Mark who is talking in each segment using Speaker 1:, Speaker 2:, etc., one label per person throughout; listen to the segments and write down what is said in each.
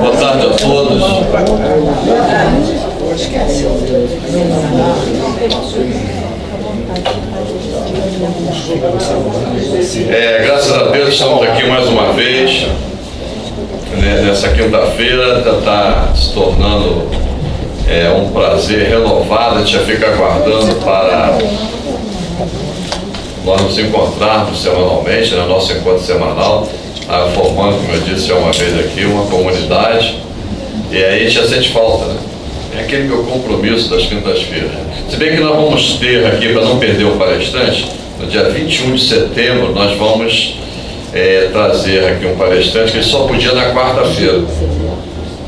Speaker 1: Boa tarde a todos. É, graças a Deus estamos aqui mais uma vez. Né, nessa quinta-feira já está se tornando é, um prazer renovado. A gente já fica aguardando para nós nos encontrarmos semanalmente, no né, nosso encontro semanal, tá formando, como eu disse, uma vez aqui, uma comunidade. E aí a gente já sente falta, né? É aquele meu compromisso das quintas-feiras. Se bem que nós vamos ter aqui, para não perder o palestrante, no dia 21 de setembro, nós vamos é, trazer aqui um palestrante que só podia na quarta-feira.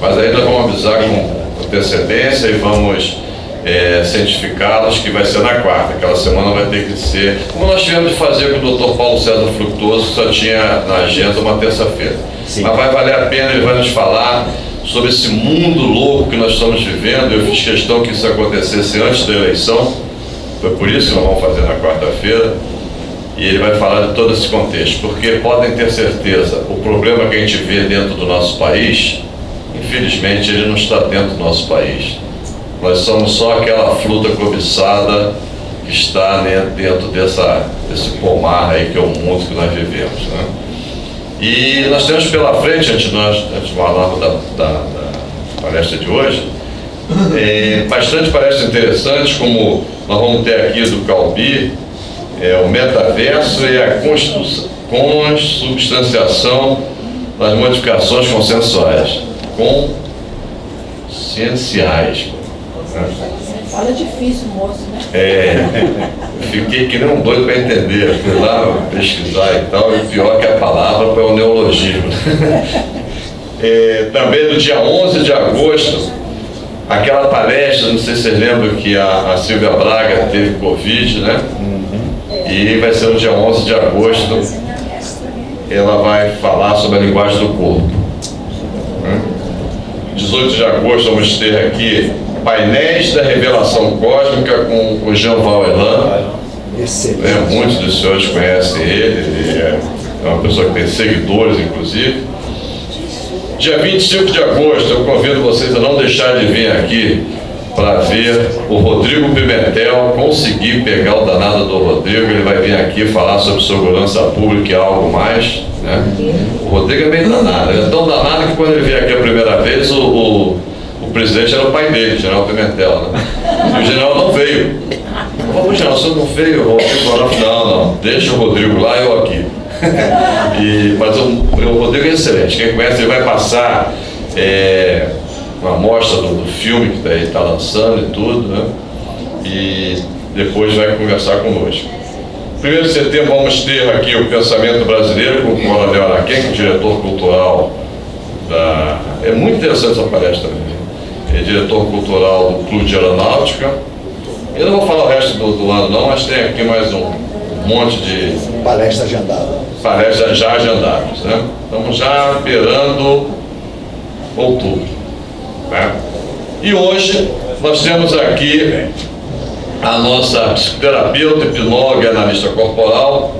Speaker 1: Mas aí nós vamos avisar com antecedência e vamos é, cientificá-los que vai ser na quarta. Aquela semana vai ter que ser, como nós tivemos de fazer com o Dr. Paulo César Fructuoso, que só tinha na agenda uma terça-feira. Mas vai valer a pena, ele vai nos falar sobre esse mundo louco que nós estamos vivendo. Eu fiz questão que isso acontecesse antes da eleição, foi por isso que nós vamos fazer na quarta-feira. E ele vai falar de todo esse contexto, porque podem ter certeza, o problema que a gente vê dentro do nosso país, infelizmente ele não está dentro do nosso país. Nós somos só aquela fruta cobiçada que está né, dentro dessa, desse pomar aí que é o mundo que nós vivemos. Né? E nós temos pela frente, antes nós antes falarmos da, da, da palestra de hoje, é, bastante palestras interessantes, como nós vamos ter aqui do Calbi, é, o metaverso e a consubstanciação das modificações consensuais. Conscienciais.
Speaker 2: Fala difícil, moço, né?
Speaker 1: É, fiquei que nem um doido para entender, fui lá pesquisar e tal, e pior que a palavra foi o neologismo. É, também no dia 11 de agosto, aquela palestra, não sei se vocês lembram que a, a Silvia Braga teve Covid, né? Uhum. E vai ser no dia 11 de agosto, ela vai falar sobre a linguagem do corpo. 18 de agosto vamos ter aqui painéis da revelação cósmica com o Jean Valjean. É, muitos dos senhores conhecem ele, ele é, uma pessoa que tem seguidores, inclusive. Dia 25 de agosto, eu convido vocês a não deixar de vir aqui para ver o Rodrigo Pimentel conseguir pegar o danado do Rodrigo. Ele vai vir aqui falar sobre segurança pública e algo mais. Né? O Rodrigo é bem danado, ele é tão danado que quando ele vier aqui a primeira vez, o o presidente era o pai dele, o general Pimentel, né? E o general não veio. Falei, general, você não veio? Eu falei, não, não, deixa o Rodrigo lá, eu aqui. e, mas o, o, Rodrigo é excelente. Quem conhece, ele vai passar é, uma amostra do, do filme que ele está lançando e tudo, né? E depois vai conversar conosco. Primeiro de setembro vamos ter aqui o Pensamento Brasileiro com o Coronel Araquém, diretor cultural da... É muito interessante essa palestra também é diretor cultural do Clube de Aeronáutica. Eu não vou falar o resto do, do lado não, mas tem aqui mais um monte de...
Speaker 3: Palestra agendada.
Speaker 1: Palestras já agendadas, né? Estamos já esperando outubro. Né? E hoje nós temos aqui a nossa psicoterapeuta, hipnóloga e analista corporal,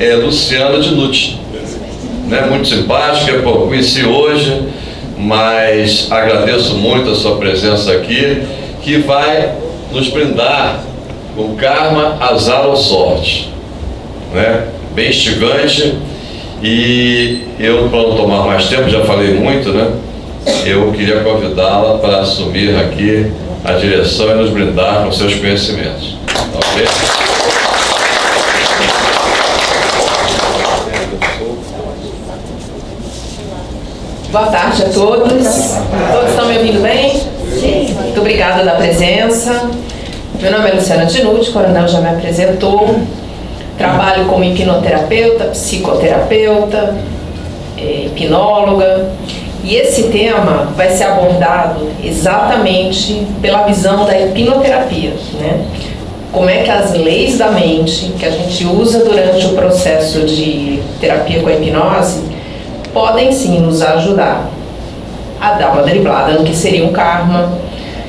Speaker 1: é Luciana Dinucci. Né? Muito simpática, conheci hoje, mas agradeço muito a sua presença aqui, que vai nos brindar com karma, azar ou sorte. Né? Bem instigante e eu, para não tomar mais tempo, já falei muito, né? Eu queria convidá-la para assumir aqui a direção e nos brindar com seus conhecimentos.
Speaker 2: Boa tarde a todos. Todos estão me ouvindo bem? Sim. Muito obrigada da presença. Meu nome é Luciana Dinucci, o coronel já me apresentou. Trabalho como hipnoterapeuta, psicoterapeuta, é, hipnóloga. E esse tema vai ser abordado exatamente pela visão da hipnoterapia, né? Como é que as leis da mente que a gente usa durante o processo de terapia com a hipnose podem sim nos ajudar a dar uma driblada no que seria um karma,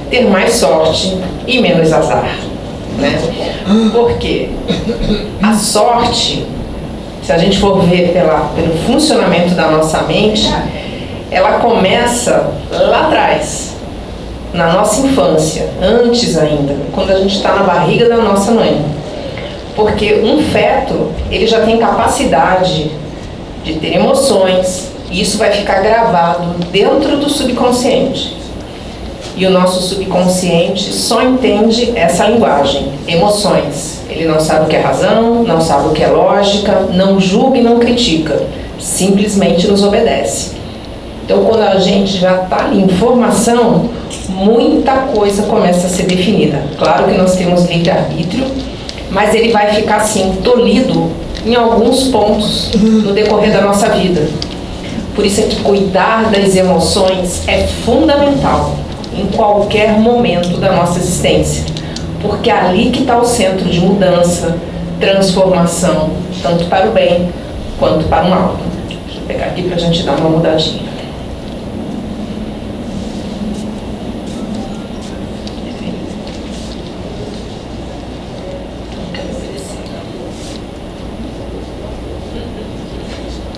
Speaker 2: ter mais sorte e menos azar. Né? Porque a sorte, se a gente for ver pela, pelo funcionamento da nossa mente, ela começa lá atrás, na nossa infância, antes ainda, quando a gente está na barriga da nossa mãe. Porque um feto, ele já tem capacidade de ter emoções, e isso vai ficar gravado dentro do subconsciente. E o nosso subconsciente só entende essa linguagem, emoções. Ele não sabe o que é razão, não sabe o que é lógica, não julga e não critica, simplesmente nos obedece. Então, quando a gente já está em formação, muita coisa começa a ser definida. Claro que nós temos livre-arbítrio, mas ele vai ficar assim, tolhido em alguns pontos no decorrer da nossa vida. Por isso é que cuidar das emoções é fundamental em qualquer momento da nossa existência, porque é ali que está o centro de mudança, transformação, tanto para o bem quanto para o mal. Deixa eu pegar aqui para a gente dar uma mudadinha.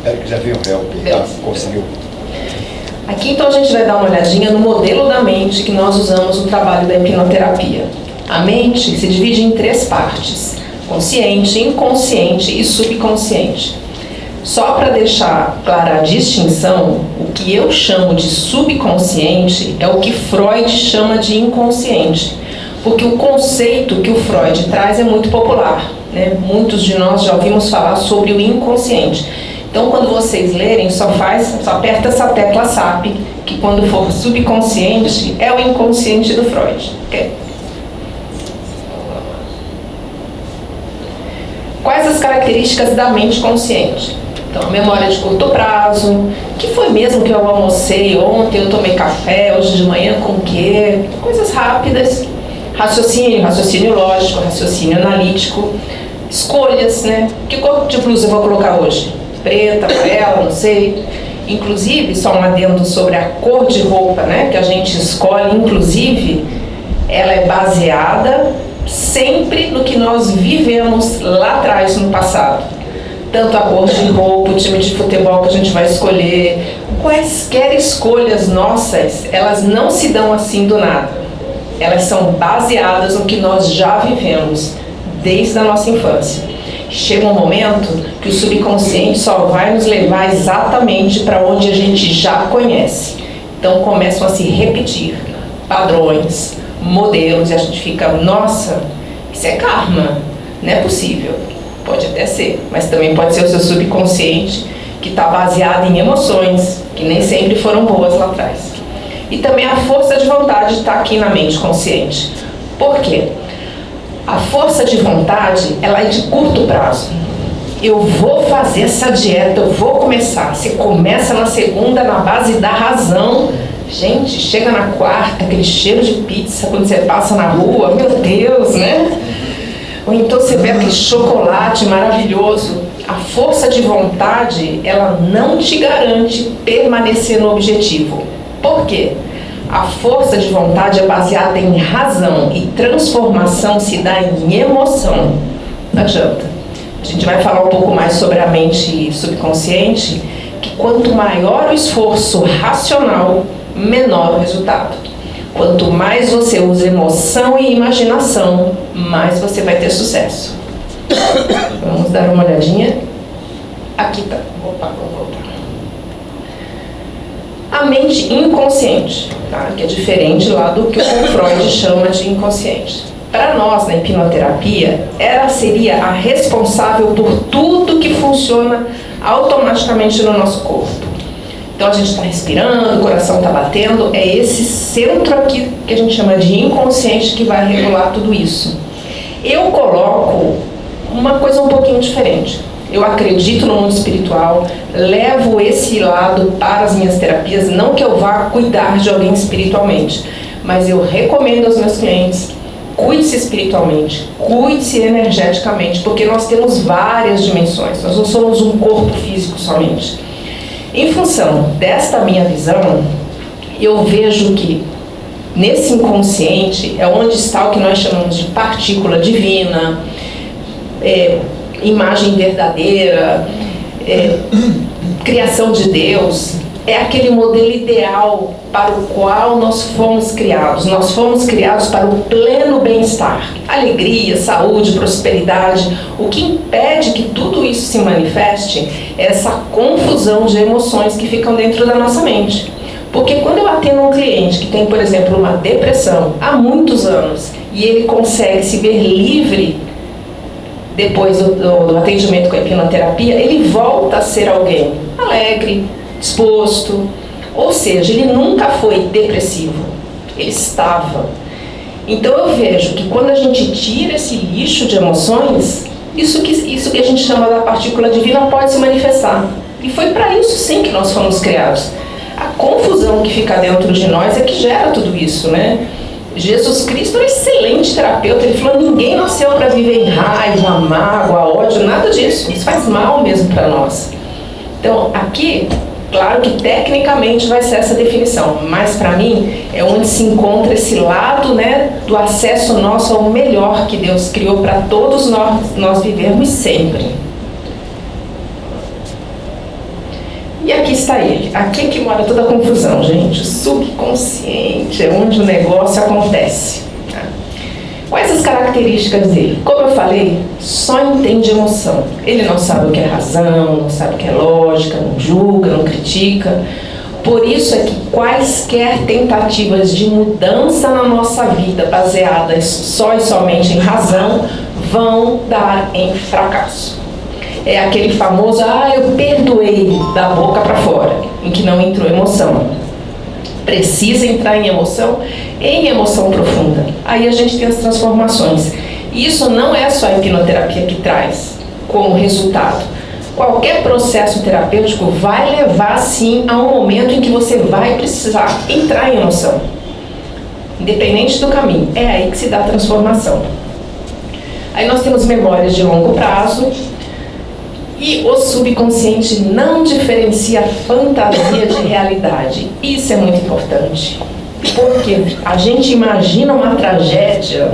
Speaker 3: Eric já viu o help, tá? conseguiu.
Speaker 2: Aqui então a gente vai dar uma olhadinha no modelo da mente que nós usamos no trabalho da hipnoterapia. A mente se divide em três partes: consciente, inconsciente e subconsciente. Só para deixar clara a distinção, o que eu chamo de subconsciente é o que Freud chama de inconsciente, porque o conceito que o Freud traz é muito popular. Né? Muitos de nós já ouvimos falar sobre o inconsciente. Então, quando vocês lerem, só faz, só aperta essa tecla SAP, que quando for subconsciente, é o inconsciente do Freud. Okay? Quais as características da mente consciente? Então, memória de curto prazo, que foi mesmo que eu almocei ontem, eu tomei café, hoje de manhã com o quê? Coisas rápidas, raciocínio, raciocínio lógico, raciocínio analítico, escolhas, né? Que cor de blusa eu vou colocar hoje? Preta, amarela, não sei. Inclusive, só um adendo sobre a cor de roupa né, que a gente escolhe, inclusive, ela é baseada sempre no que nós vivemos lá atrás, no passado. Tanto a cor de roupa, o time de futebol que a gente vai escolher, quaisquer escolhas nossas, elas não se dão assim do nada. Elas são baseadas no que nós já vivemos desde a nossa infância chega um momento que o subconsciente só vai nos levar exatamente para onde a gente já conhece. Então começam a se repetir padrões, modelos, e a gente fica, nossa, isso é karma, não é possível. Pode até ser, mas também pode ser o seu subconsciente que está baseado em emoções que nem sempre foram boas lá atrás. E também a força de vontade está aqui na mente consciente. Por quê? A força de vontade, ela é de curto prazo. Eu vou fazer essa dieta, eu vou começar. Você começa na segunda na base da razão. Gente, chega na quarta, aquele cheiro de pizza quando você passa na rua, meu Deus, né? Ou então você vê aquele chocolate maravilhoso. A força de vontade, ela não te garante permanecer no objetivo. Por quê? A força de vontade é baseada em razão e transformação se dá em emoção. Não adianta. A gente vai falar um pouco mais sobre a mente subconsciente, que quanto maior o esforço racional, menor o resultado. Quanto mais você usa emoção e imaginação, mais você vai ter sucesso. Vamos dar uma olhadinha. Aqui tá. Opa, vamos voltar a mente inconsciente, tá? que é diferente lá do que o Freud chama de inconsciente. Para nós, na hipnoterapia, ela seria a responsável por tudo que funciona automaticamente no nosso corpo. Então a gente está respirando, o coração está batendo, é esse centro aqui que a gente chama de inconsciente que vai regular tudo isso. Eu coloco uma coisa um pouquinho diferente eu acredito no mundo espiritual, levo esse lado para as minhas terapias, não que eu vá cuidar de alguém espiritualmente, mas eu recomendo aos meus clientes, cuide-se espiritualmente, cuide-se energeticamente, porque nós temos várias dimensões, nós não somos um corpo físico somente. Em função desta minha visão, eu vejo que nesse inconsciente é onde está o que nós chamamos de partícula divina, é, imagem verdadeira, é, criação de Deus, é aquele modelo ideal para o qual nós fomos criados. Nós fomos criados para o pleno bem-estar, alegria, saúde, prosperidade. O que impede que tudo isso se manifeste é essa confusão de emoções que ficam dentro da nossa mente. Porque quando eu atendo um cliente que tem, por exemplo, uma depressão há muitos anos e ele consegue se ver livre depois do, do, do atendimento com a hipnoterapia, ele volta a ser alguém alegre, disposto. Ou seja, ele nunca foi depressivo, ele estava. Então eu vejo que quando a gente tira esse lixo de emoções, isso que, isso que a gente chama da partícula divina pode se manifestar. E foi para isso sim que nós fomos criados. A confusão que fica dentro de nós é que gera tudo isso, né? Jesus Cristo é um excelente terapeuta, ele falou, ninguém nasceu para viver em raiva, mágoa, ódio, nada disso. Isso faz mal mesmo para nós. Então, aqui, claro que tecnicamente vai ser essa definição, mas para mim é onde se encontra esse lado né, do acesso nosso ao melhor que Deus criou para todos nós, nós vivermos sempre. E aqui está ele. Aqui é que mora toda a confusão, gente. O subconsciente é onde o negócio acontece. Quais as características dele? Como eu falei, só entende emoção. Ele não sabe o que é razão, não sabe o que é lógica, não julga, não critica. Por isso é que quaisquer tentativas de mudança na nossa vida baseadas só e somente em razão vão dar em fracasso é aquele famoso, ah, eu perdoei da boca para fora, em que não entrou emoção. Precisa entrar em emoção, em emoção profunda. Aí a gente tem as transformações. Isso não é só a hipnoterapia que traz como resultado. Qualquer processo terapêutico vai levar, sim, a um momento em que você vai precisar entrar em emoção. Independente do caminho. É aí que se dá a transformação. Aí nós temos memórias de longo prazo, e o subconsciente não diferencia fantasia de realidade. Isso é muito importante. Porque a gente imagina uma tragédia,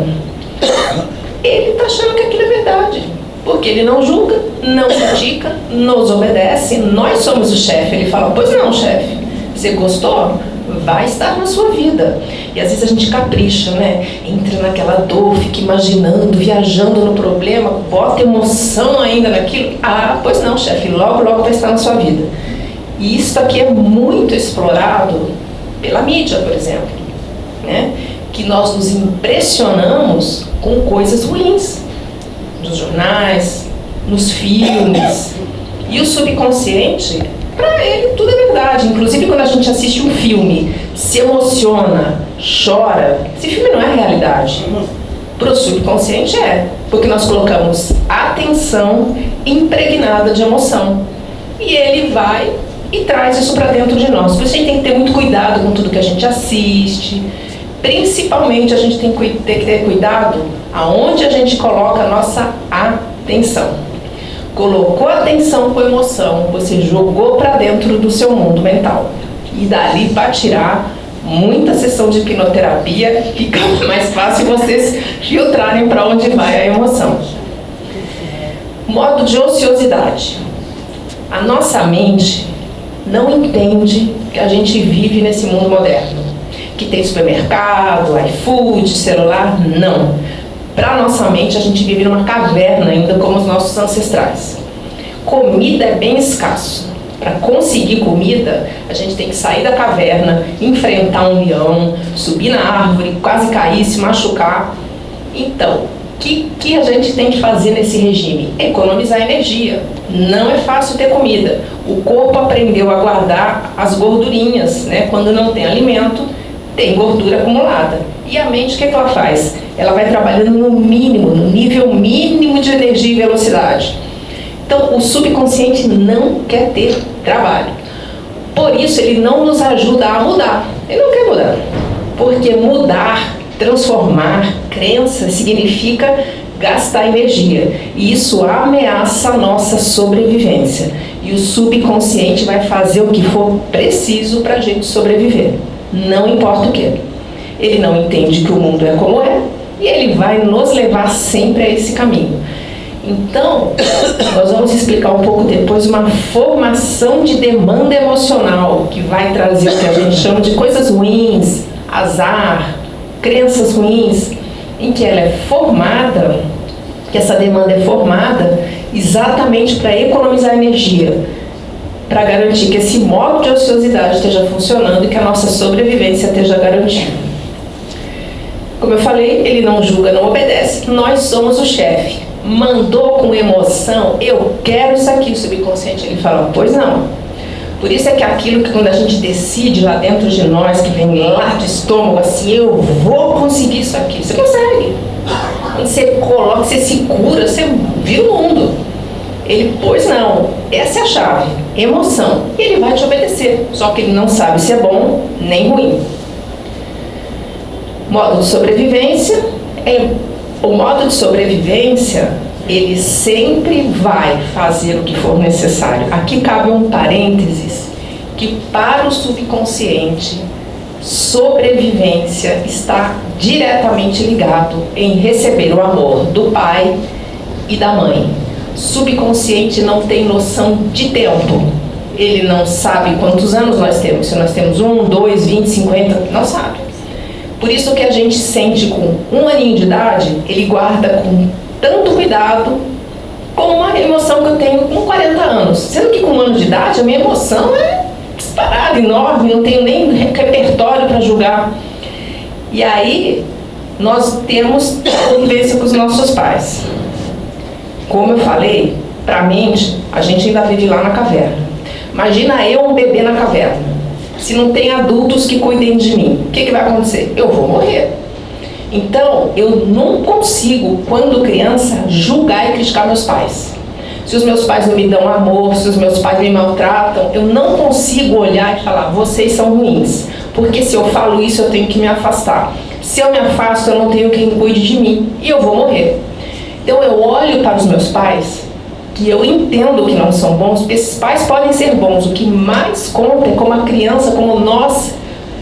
Speaker 2: ele está achando que aquilo é verdade. Porque ele não julga, não critica, nos obedece, nós somos o chefe. Ele fala, pois não, chefe, você gostou? Vai estar na sua vida. E às vezes a gente capricha, né? Entra naquela dor, fica imaginando, viajando no problema, bota emoção ainda naquilo. Ah, pois não, chefe, logo, logo vai estar na sua vida. E isso aqui é muito explorado pela mídia, por exemplo, né? Que nós nos impressionamos com coisas ruins, nos jornais, nos filmes. E o subconsciente para ele tudo é verdade. Inclusive quando a gente assiste um filme, se emociona, chora, esse filme não é realidade. Para o subconsciente é, porque nós colocamos atenção impregnada de emoção. E ele vai e traz isso para dentro de nós. Por isso a gente tem que ter muito cuidado com tudo que a gente assiste. Principalmente a gente tem que ter cuidado aonde a gente coloca a nossa atenção colocou atenção com emoção, você jogou para dentro do seu mundo mental. E dali para tirar muita sessão de hipnoterapia, fica mais fácil vocês filtrarem para onde vai a emoção. Modo de ociosidade. A nossa mente não entende que a gente vive nesse mundo moderno. Que tem supermercado, iFood, celular, não. Para nossa mente, a gente vive numa caverna ainda como os nossos ancestrais. Comida é bem escasso. Para conseguir comida, a gente tem que sair da caverna, enfrentar um leão, subir na árvore, quase cair, se machucar. Então, o que, que a gente tem que fazer nesse regime? Economizar energia. Não é fácil ter comida. O corpo aprendeu a guardar as gordurinhas, né? Quando não tem alimento, tem gordura acumulada. E a mente, o que, é que ela faz? ela vai trabalhando no mínimo, no nível mínimo de energia e velocidade. Então, o subconsciente não quer ter trabalho. Por isso, ele não nos ajuda a mudar. Ele não quer mudar. Porque mudar, transformar, crença, significa gastar energia. E isso ameaça a nossa sobrevivência. E o subconsciente vai fazer o que for preciso para a gente sobreviver. Não importa o que. Ele não entende que o mundo é como é, e ele vai nos levar sempre a esse caminho. Então, nós vamos explicar um pouco depois uma formação de demanda emocional que vai trazer o que a gente chama de coisas ruins, azar, crenças ruins, em que ela é formada, que essa demanda é formada exatamente para economizar energia, para garantir que esse modo de ociosidade esteja funcionando e que a nossa sobrevivência esteja garantida. Como eu falei, ele não julga, não obedece, nós somos o chefe mandou com emoção, eu quero isso aqui, o subconsciente ele fala, pois não. Por isso é que aquilo que quando a gente decide lá dentro de nós, que vem lá do estômago, assim, eu vou conseguir isso aqui, você consegue. Quando você coloca, você se cura, você vira o mundo. Ele, pois não, essa é a chave, emoção. E ele vai te obedecer, só que ele não sabe se é bom nem ruim. Modo de sobrevivência é o modo de sobrevivência, ele sempre vai fazer o que for necessário. Aqui cabe um parênteses, que para o subconsciente, sobrevivência está diretamente ligado em receber o amor do pai e da mãe. Subconsciente não tem noção de tempo. Ele não sabe quantos anos nós temos. Se nós temos um, dois, vinte, cinquenta, não sabe. Por isso que a gente sente com um aninho de idade, ele guarda com tanto cuidado como uma emoção que eu tenho com 40 anos. Sendo que com um ano de idade a minha emoção é disparada, enorme, não tenho nem repertório para julgar. E aí nós temos convivência com os nossos pais. Como eu falei, para mente, a gente ainda vive lá na caverna. Imagina eu um bebê na caverna se não tem adultos que cuidem de mim, o que, que vai acontecer? Eu vou morrer. Então, eu não consigo, quando criança, julgar e criticar meus pais. Se os meus pais não me dão amor, se os meus pais me maltratam, eu não consigo olhar e falar, vocês são ruins. Porque se eu falo isso, eu tenho que me afastar. Se eu me afasto, eu não tenho quem cuide de mim e eu vou morrer. Então eu olho para os meus pais que eu entendo que não são bons, porque esses pais podem ser bons. O que mais conta é como a criança, como nós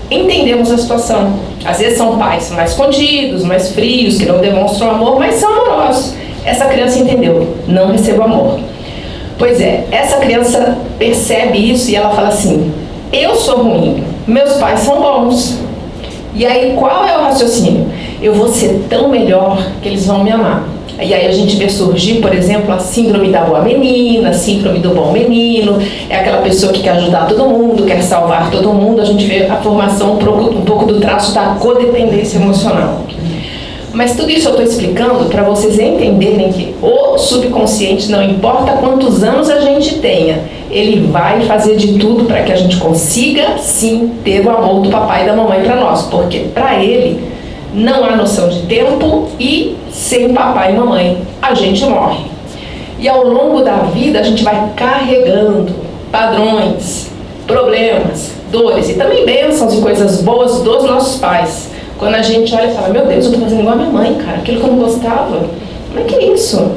Speaker 2: entendemos a situação. Às vezes são pais mais escondidos, mais frios, que não demonstram amor, mas são amorosos. Essa criança entendeu, não recebo amor. Pois é, essa criança percebe isso e ela fala assim, eu sou ruim, meus pais são bons. E aí qual é o raciocínio? Eu vou ser tão melhor que eles vão me amar. E aí a gente vê surgir, por exemplo, a síndrome da boa menina, a síndrome do bom menino, é aquela pessoa que quer ajudar todo mundo, quer salvar todo mundo, a gente vê a formação um pouco, um pouco do traço da codependência emocional. Mas tudo isso eu estou explicando para vocês entenderem que o subconsciente, não importa quantos anos a gente tenha, ele vai fazer de tudo para que a gente consiga, sim, ter o amor do papai e da mamãe para nós. Porque para ele, não há noção de tempo e sem papai e mamãe a gente morre. E ao longo da vida a gente vai carregando padrões, problemas, dores e também bênçãos e coisas boas dos nossos pais. Quando a gente olha e fala, meu Deus, eu estou fazendo igual a minha mãe, cara, aquilo que eu não gostava. Como é que é isso?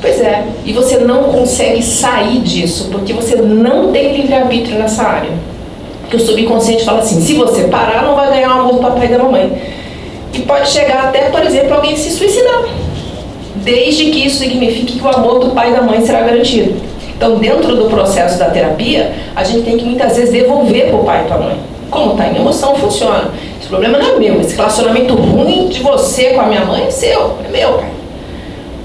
Speaker 2: Pois é, e você não consegue sair disso, porque você não tem livre-arbítrio nessa área. Porque o subconsciente fala assim, se você parar, não vai ganhar o amor do papai e da mamãe pode chegar até, por exemplo, alguém se suicidar, desde que isso signifique que o amor do pai e da mãe será garantido. Então, dentro do processo da terapia, a gente tem que muitas vezes devolver para o pai e para a mãe. Como está em emoção, funciona. Esse problema não é meu, esse relacionamento ruim de você com a minha mãe é seu, é meu.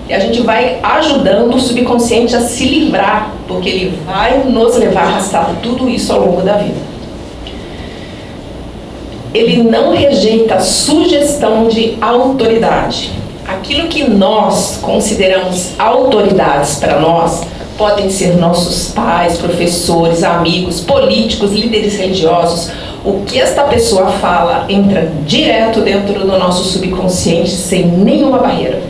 Speaker 2: E a gente vai ajudando o subconsciente a se livrar, porque ele vai nos levar a arrastar tudo isso ao longo da vida ele não rejeita sugestão de autoridade. Aquilo que nós consideramos autoridades para nós podem ser nossos pais, professores, amigos, políticos, líderes religiosos. O que esta pessoa fala entra direto dentro do nosso subconsciente sem nenhuma barreira.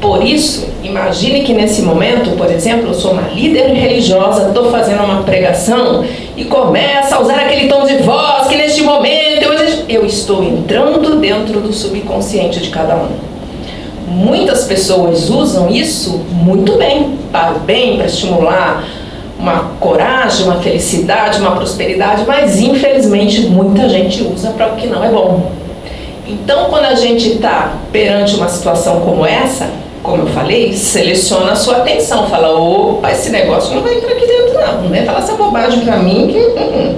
Speaker 2: Por isso, imagine que nesse momento, por exemplo, eu sou uma líder religiosa, estou fazendo uma pregação e começa a usar aquele tom de voz que neste momento eu, eu estou entrando dentro do subconsciente de cada um. Muitas pessoas usam isso muito bem, para o bem, para estimular uma coragem, uma felicidade, uma prosperidade, mas infelizmente muita gente usa para o que não é bom. Então, quando a gente está perante uma situação como essa, como eu falei, seleciona a sua atenção. Fala, opa, esse negócio não vai entrar aqui dentro não. Não vem falar essa bobagem pra mim que... Hum, hum.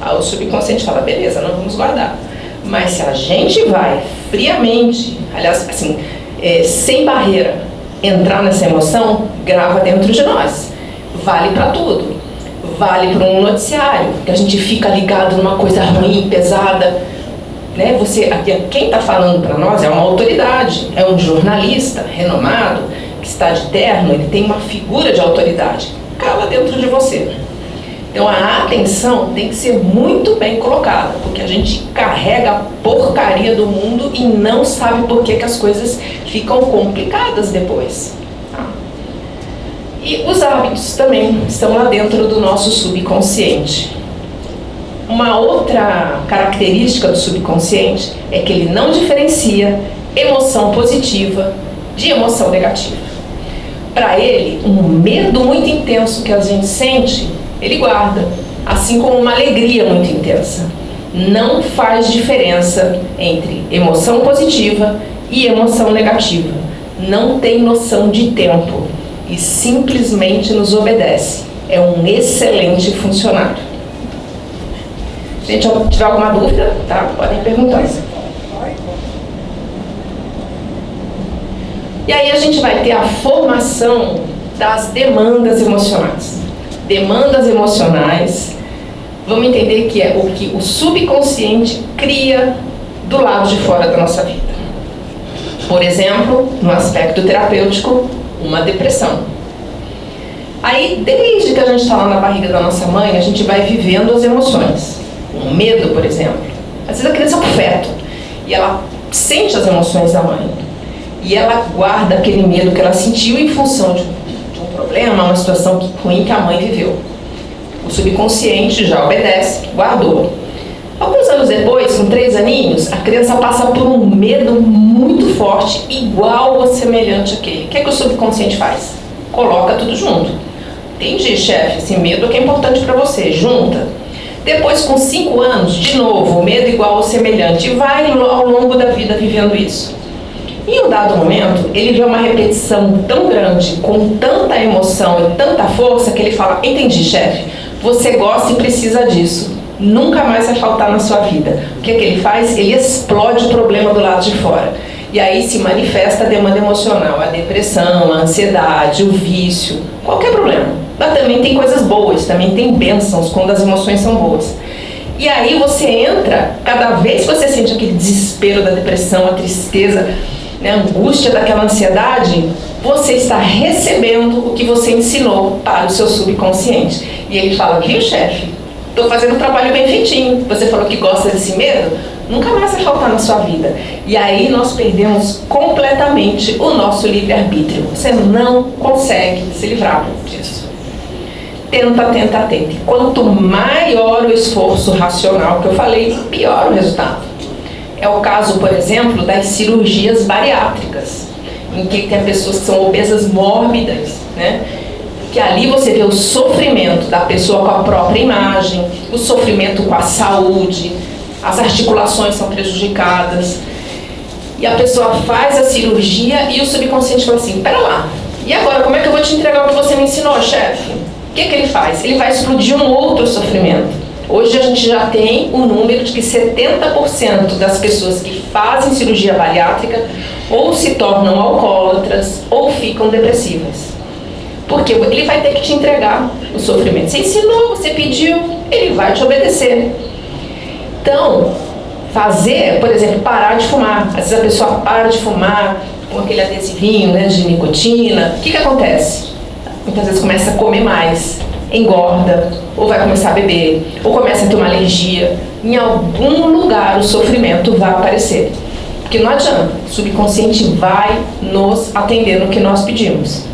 Speaker 2: Aí o subconsciente fala, beleza, não vamos guardar. Mas se a gente vai friamente, aliás, assim, é, sem barreira, entrar nessa emoção, grava dentro de nós. Vale para tudo. Vale para um noticiário, que a gente fica ligado numa coisa ruim, pesada. Né? Você, aqui, quem está falando para nós é uma autoridade, é um jornalista renomado, que está de terno, ele tem uma figura de autoridade. Cala dentro de você. Então a atenção tem que ser muito bem colocada, porque a gente carrega a porcaria do mundo e não sabe por que, que as coisas ficam complicadas depois. E os hábitos também estão lá dentro do nosso subconsciente. Uma outra característica do subconsciente é que ele não diferencia emoção positiva de emoção negativa. Para ele, um medo muito intenso que a gente sente ele guarda, assim como uma alegria muito intensa. Não faz diferença entre emoção positiva e emoção negativa. Não tem noção de tempo e simplesmente nos obedece. É um excelente funcionário. Gente, tiver alguma dúvida, tá? Podem perguntar. E aí a gente vai ter a formação das demandas emocionais demandas emocionais, vamos entender que é o que o subconsciente cria do lado de fora da nossa vida. Por exemplo, no aspecto terapêutico, uma depressão. Aí, desde que a gente está lá na barriga da nossa mãe, a gente vai vivendo as emoções. Um medo, por exemplo. Às vezes a criança é um feto e ela sente as emoções da mãe. E ela guarda aquele medo que ela sentiu em função de problema, uma situação ruim que a mãe viveu. O subconsciente já obedece, guardou. Alguns anos depois, com três aninhos, a criança passa por um medo muito forte, igual ou semelhante àquele. O que, é que o subconsciente faz? Coloca tudo junto. Entendi, chefe, esse medo que é importante para você, junta. Depois, com cinco anos, de novo, medo igual ou semelhante, e vai ao longo da vida vivendo isso. Em um dado momento, ele vê uma repetição tão grande, com tanta emoção e tanta força, que ele fala, entendi, chefe, você gosta e precisa disso. Nunca mais vai faltar na sua vida. O que, é que ele faz? Ele explode o problema do lado de fora. E aí se manifesta a demanda emocional, a depressão, a ansiedade, o vício, qualquer problema. Mas também tem coisas boas, também tem bênçãos quando as emoções são boas. E aí você entra, cada vez que você sente aquele desespero da depressão, a tristeza, né, angústia daquela ansiedade, você está recebendo o que você ensinou para o seu subconsciente. E ele fala, viu chefe, estou fazendo um trabalho bem feitinho, você falou que gosta desse medo, nunca mais vai faltar na sua vida. E aí nós perdemos completamente o nosso livre-arbítrio. Você não consegue se livrar disso. Tenta, tenta, tenta. Quanto maior o esforço racional que eu falei, pior o resultado. É o caso, por exemplo, das cirurgias bariátricas, em que tem pessoas que são obesas mórbidas, né? que ali você vê o sofrimento da pessoa com a própria imagem, o sofrimento com a saúde, as articulações são prejudicadas, e a pessoa faz a cirurgia e o subconsciente fala assim, pera lá, e agora como é que eu vou te entregar o que você me ensinou, chefe? Que, que ele faz? Ele vai explodir um outro sofrimento. Hoje a gente já tem o um número de que 70% das pessoas que fazem cirurgia bariátrica ou se tornam alcoólatras ou ficam depressivas. Porque ele vai ter que te entregar o sofrimento. Você ensinou, você pediu, ele vai te obedecer. Então, fazer, por exemplo, parar de fumar. Às vezes a pessoa para de fumar com aquele adesivinho né, de nicotina. O que, que acontece? Muitas vezes começa a comer mais engorda, ou vai começar a beber, ou começa a ter uma alergia. Em algum lugar o sofrimento vai aparecer. Porque não adianta, o subconsciente vai nos atender no que nós pedimos.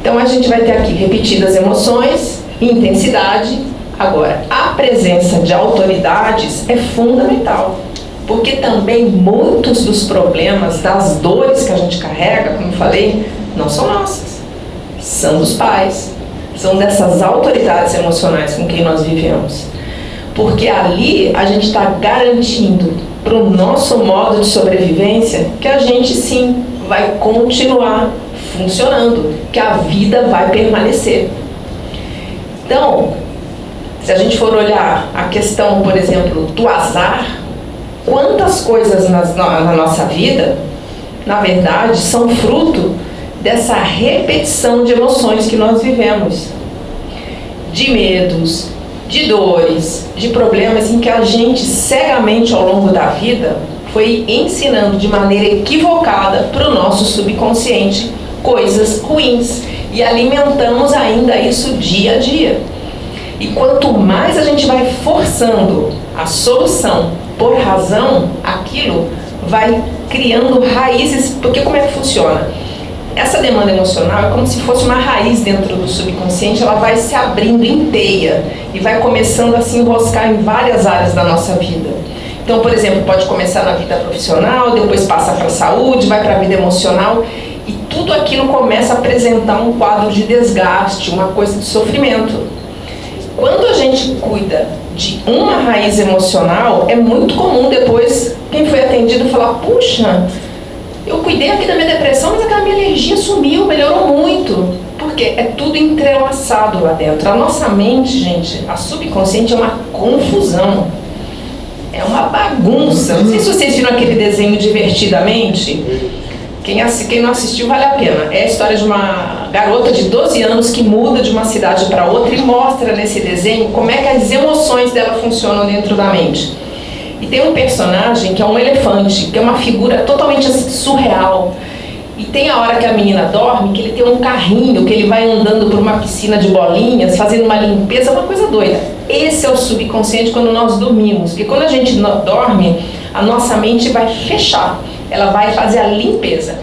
Speaker 2: Então a gente vai ter aqui repetidas emoções, intensidade. Agora, a presença de autoridades é fundamental. Porque também muitos dos problemas, das dores que a gente carrega, como falei, não são nossas são dos pais, são dessas autoridades emocionais com quem nós vivemos. Porque ali a gente está garantindo para o nosso modo de sobrevivência que a gente sim vai continuar funcionando, que a vida vai permanecer. Então, se a gente for olhar a questão, por exemplo, do azar, quantas coisas nas, na nossa vida, na verdade, são fruto dessa repetição de emoções que nós vivemos. De medos, de dores, de problemas em que a gente cegamente ao longo da vida foi ensinando de maneira equivocada para o nosso subconsciente coisas ruins e alimentamos ainda isso dia a dia. E quanto mais a gente vai forçando a solução por razão, aquilo vai criando raízes, porque como é que funciona? Essa demanda emocional é como se fosse uma raiz dentro do subconsciente, ela vai se abrindo inteira e vai começando a se enroscar em várias áreas da nossa vida. Então, por exemplo, pode começar na vida profissional, depois passa para a saúde, vai para a vida emocional e tudo aquilo começa a apresentar um quadro de desgaste, uma coisa de sofrimento. Quando a gente cuida de uma raiz emocional, é muito comum depois quem foi atendido falar, puxa, eu cuidei aqui da minha depressão, mas aquela minha alergia sumiu, melhorou muito. Porque é tudo entrelaçado lá dentro. A nossa mente, gente, a subconsciente é uma confusão. É uma bagunça. Não sei se vocês viram aquele desenho divertidamente. Quem, quem não assistiu vale a pena. É a história de uma garota de 12 anos que muda de uma cidade para outra e mostra nesse desenho como é que as emoções dela funcionam dentro da mente. E tem um personagem que é um elefante, que é uma figura totalmente assim, surreal. E tem a hora que a menina dorme, que ele tem um carrinho, que ele vai andando por uma piscina de bolinhas, fazendo uma limpeza, uma coisa doida. Esse é o subconsciente quando nós dormimos. Porque quando a gente dorme, a nossa mente vai fechar ela vai fazer a limpeza.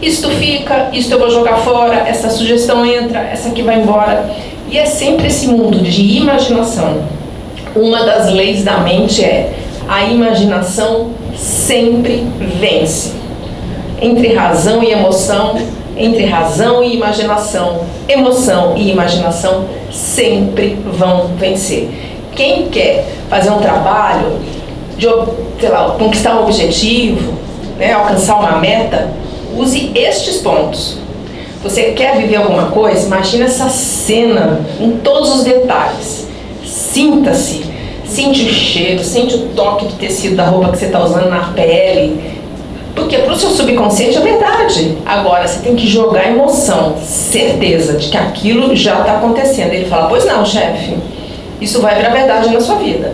Speaker 2: Isto fica, isto eu vou jogar fora, essa sugestão entra, essa aqui vai embora. E é sempre esse mundo de imaginação. Uma das leis da mente é a imaginação sempre vence. Entre razão e emoção, entre razão e imaginação, emoção e imaginação sempre vão vencer. Quem quer fazer um trabalho de sei lá, conquistar um objetivo, né, alcançar uma meta, use estes pontos. Você quer viver alguma coisa? Imagina essa cena em todos os detalhes. Sinta-se, sente o cheiro, sente o toque do tecido da roupa que você está usando na pele. Porque para o seu subconsciente é verdade. Agora, você tem que jogar emoção, certeza de que aquilo já está acontecendo. Ele fala, pois não, chefe, isso vai virar verdade na sua vida.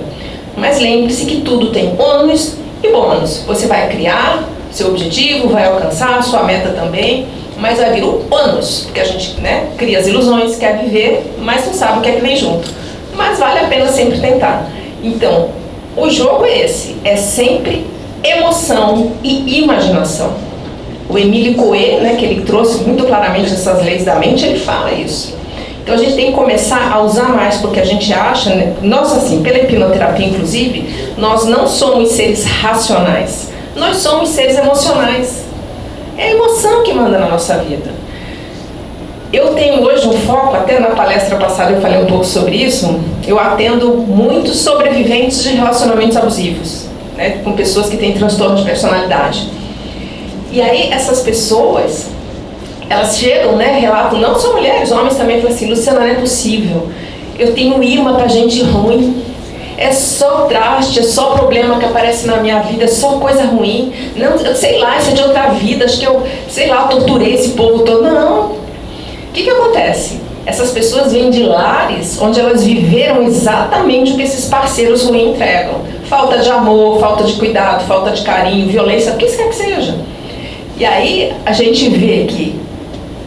Speaker 2: Mas lembre-se que tudo tem ônus e bônus. Você vai criar seu objetivo, vai alcançar sua meta também, mas vai vir o ônus, porque a gente né, cria as ilusões, quer viver, mas não sabe o que é que vem junto. Mas vale a pena sempre tentar. Então, o jogo é esse, é sempre emoção e imaginação. O Emílio Coe, né, que ele trouxe muito claramente essas leis da mente, ele fala isso. Então a gente tem que começar a usar mais, porque a gente acha, né, nós assim, pela hipnoterapia inclusive, nós não somos seres racionais, nós somos seres emocionais. É a emoção que manda na nossa vida. Eu tenho hoje um foco, até na palestra passada eu falei um pouco sobre isso, eu atendo muitos sobreviventes de relacionamentos abusivos, né, com pessoas que têm transtorno de personalidade. E aí essas pessoas, elas chegam, né, relatam, não só mulheres, homens também, falam assim, Luciana, não é possível, eu tenho imã para gente ruim, é só traste, é só problema que aparece na minha vida, é só coisa ruim, não, eu sei lá, isso é de outra vida, acho que eu, sei lá, torturei esse povo todo, não. O que que acontece? Essas pessoas vêm de lares onde elas viveram exatamente o que esses parceiros ruins entregam. Falta de amor, falta de cuidado, falta de carinho, violência, o que quer que seja. E aí a gente vê que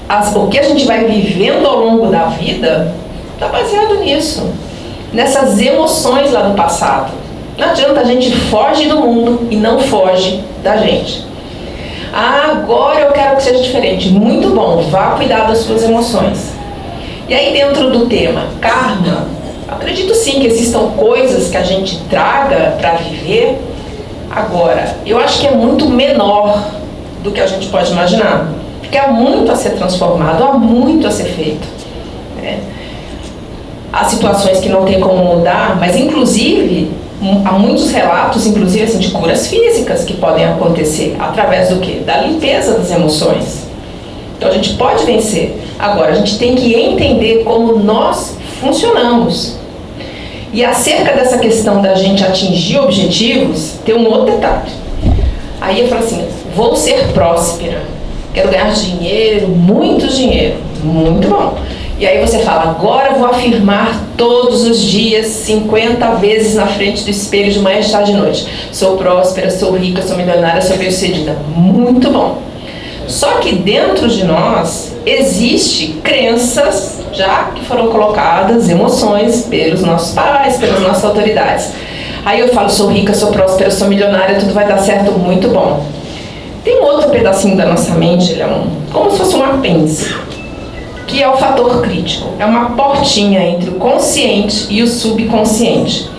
Speaker 2: as, o que a gente vai vivendo ao longo da vida está baseado nisso, nessas emoções lá do passado. Não adianta a gente foge do mundo e não foge da gente. Ah, agora eu quero que seja diferente. Muito bom, vá cuidar das suas emoções. E aí dentro do tema karma, acredito sim que existam coisas que a gente traga para viver. Agora, eu acho que é muito menor do que a gente pode imaginar. Porque há muito a ser transformado, há muito a ser feito. Né? Há situações que não tem como mudar, mas inclusive há muitos relatos, inclusive assim, de curas físicas que podem acontecer através do que? Da limpeza das emoções. Então a gente pode vencer. Agora a gente tem que entender como nós funcionamos. E acerca dessa questão da gente atingir objetivos, tem um outro detalhe. Aí eu falo assim, vou ser próspera, quero ganhar dinheiro, muito dinheiro, muito bom. E aí você fala, agora eu vou afirmar todos os dias, 50 vezes na frente do espelho, de manhã, de tarde e noite. Sou próspera, sou rica, sou milionária, sou bem-sucedida. Muito bom. Só que dentro de nós existe crenças já que foram colocadas, emoções pelos nossos pais, pelas nossas autoridades. Aí eu falo, sou rica, sou próspera, sou milionária, tudo vai dar certo, muito bom. Tem um outro pedacinho da nossa mente, ele é um, como se fosse um apêndice, que é o fator crítico. É uma portinha entre o consciente e o subconsciente.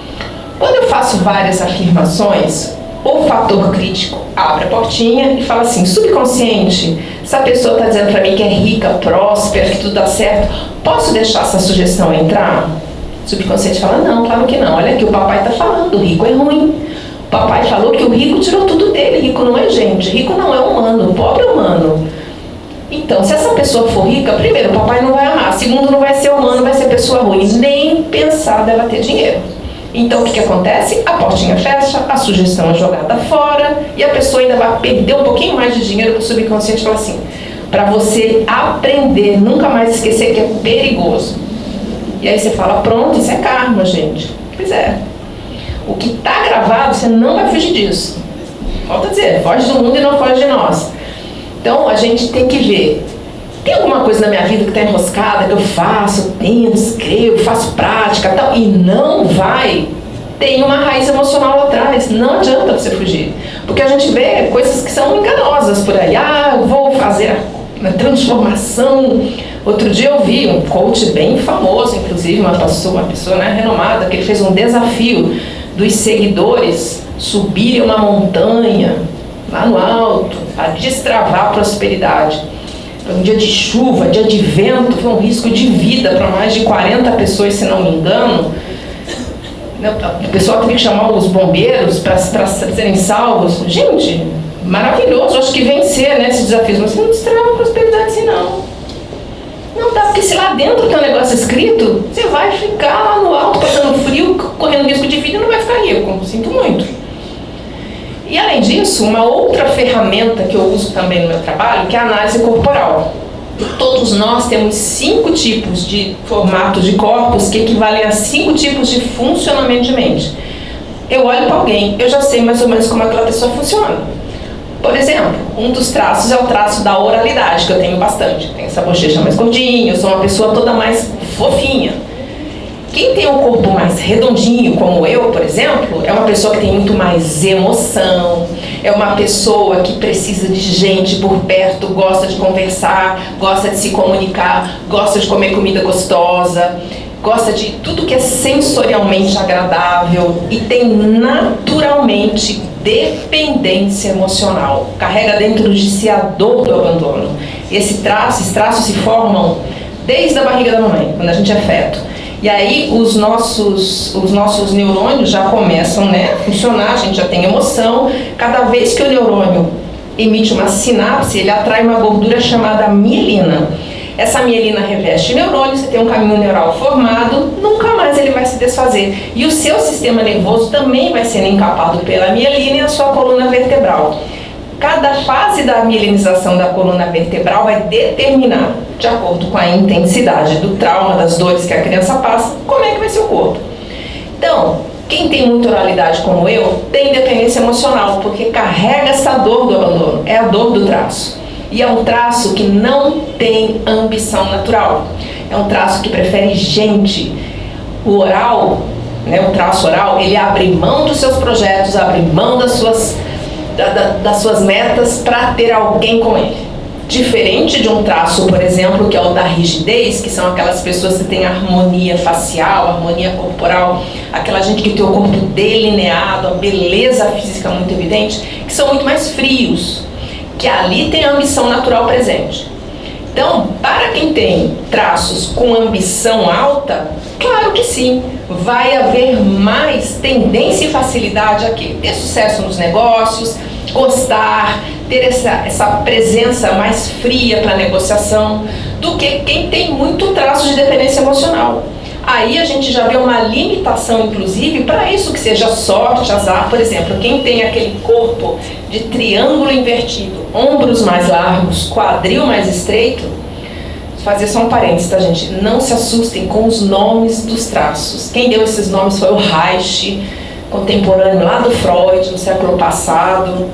Speaker 2: Quando eu faço várias afirmações, o fator crítico abre a portinha e fala assim, subconsciente, essa pessoa está dizendo para mim que é rica, próspera, que tudo dá certo, posso deixar essa sugestão entrar? O subconsciente fala, não, claro que não, olha aqui, o papai está falando, o rico é ruim. O papai falou que o rico tirou tudo dele, rico não é gente, rico não é humano, pobre é humano. Então, se essa pessoa for rica, primeiro, o papai não vai amar, segundo, não vai ser humano, vai ser pessoa ruim, nem pensar dela ter dinheiro. Então o que, que acontece? A portinha fecha, a sugestão é jogada fora e a pessoa ainda vai perder um pouquinho mais de dinheiro para o subconsciente falar assim, para você aprender, nunca mais esquecer que é perigoso. E aí você fala, pronto, isso é karma, gente. Pois é. O que está gravado, você não vai fugir disso. Volta a dizer, foge do mundo e não foge de nós. Então a gente tem que ver. Tem alguma coisa na minha vida que está enroscada, que eu faço, tento, escrevo, faço prática tal, e não vai, tem uma raiz emocional lá atrás, não adianta você fugir. Porque a gente vê coisas que são enganosas por aí, ah, vou fazer a transformação. Outro dia eu vi um coach bem famoso, inclusive uma pessoa, uma pessoa né, renomada, que ele fez um desafio dos seguidores subirem uma montanha lá no alto, a destravar a prosperidade. Foi um dia de chuva, dia de vento, foi um risco de vida para mais de 40 pessoas, se não me engano. O pessoal teve que chamar os bombeiros para serem salvos. Gente, maravilhoso, acho que vencer né, esses desafios. Mas você não destrava a prosperidade assim, não. Não dá, porque se lá dentro tem um negócio escrito, você vai ficar lá no alto, passando frio, correndo risco de vida e não vai ficar rico. Sinto muito. E além disso, uma outra ferramenta que eu uso também no meu trabalho, que é a análise corporal. Todos nós temos cinco tipos de formatos de corpos que equivalem a cinco tipos de funcionamento de mente. Eu olho para alguém, eu já sei mais ou menos como aquela pessoa funciona. Por exemplo, um dos traços é o traço da oralidade, que eu tenho bastante. Tenho essa bochecha mais gordinha, eu sou uma pessoa toda mais fofinha. Quem tem um corpo mais redondinho, como eu, por exemplo, é uma pessoa que tem muito mais emoção, é uma pessoa que precisa de gente por perto, gosta de conversar, gosta de se comunicar, gosta de comer comida gostosa, gosta de tudo que é sensorialmente agradável e tem naturalmente dependência emocional. Carrega dentro de si a dor do abandono. Esse traço, esses traços se formam desde a barriga da mamãe, quando a gente é feto. E aí os nossos, os nossos neurônios já começam né, a funcionar, a gente já tem emoção. Cada vez que o neurônio emite uma sinapse, ele atrai uma gordura chamada mielina. Essa mielina reveste o neurônio, você tem um caminho neural formado, nunca mais ele vai se desfazer. E o seu sistema nervoso também vai sendo encapado pela mielina e a sua coluna vertebral. Cada fase da mielinização da coluna vertebral vai determinar, de acordo com a intensidade do trauma, das dores que a criança passa, como é que vai ser o corpo. Então, quem tem muita oralidade como eu, tem dependência emocional, porque carrega essa dor do abandono, é a dor do traço. E é um traço que não tem ambição natural. É um traço que prefere gente. O oral, né, o traço oral, ele abre mão dos seus projetos, abre mão das suas da, da, das suas metas para ter alguém com ele. Diferente de um traço, por exemplo, que é o da rigidez, que são aquelas pessoas que têm harmonia facial, harmonia corporal, aquela gente que tem o corpo delineado, a beleza física muito evidente, que são muito mais frios, que ali tem a ambição natural presente. Então, para quem tem traços com ambição alta, claro que sim, vai haver mais tendência e facilidade aqui. Ter sucesso nos negócios, gostar, ter essa, essa presença mais fria para negociação, do que quem tem muito traço de dependência emocional. Aí a gente já vê uma limitação, inclusive, para isso que seja sorte, azar. Por exemplo, quem tem aquele corpo de triângulo invertido, ombros mais largos, quadril mais estreito, fazer só um parênteses, tá gente? Não se assustem com os nomes dos traços. Quem deu esses nomes foi o Reich, contemporâneo lá do Freud, no século passado.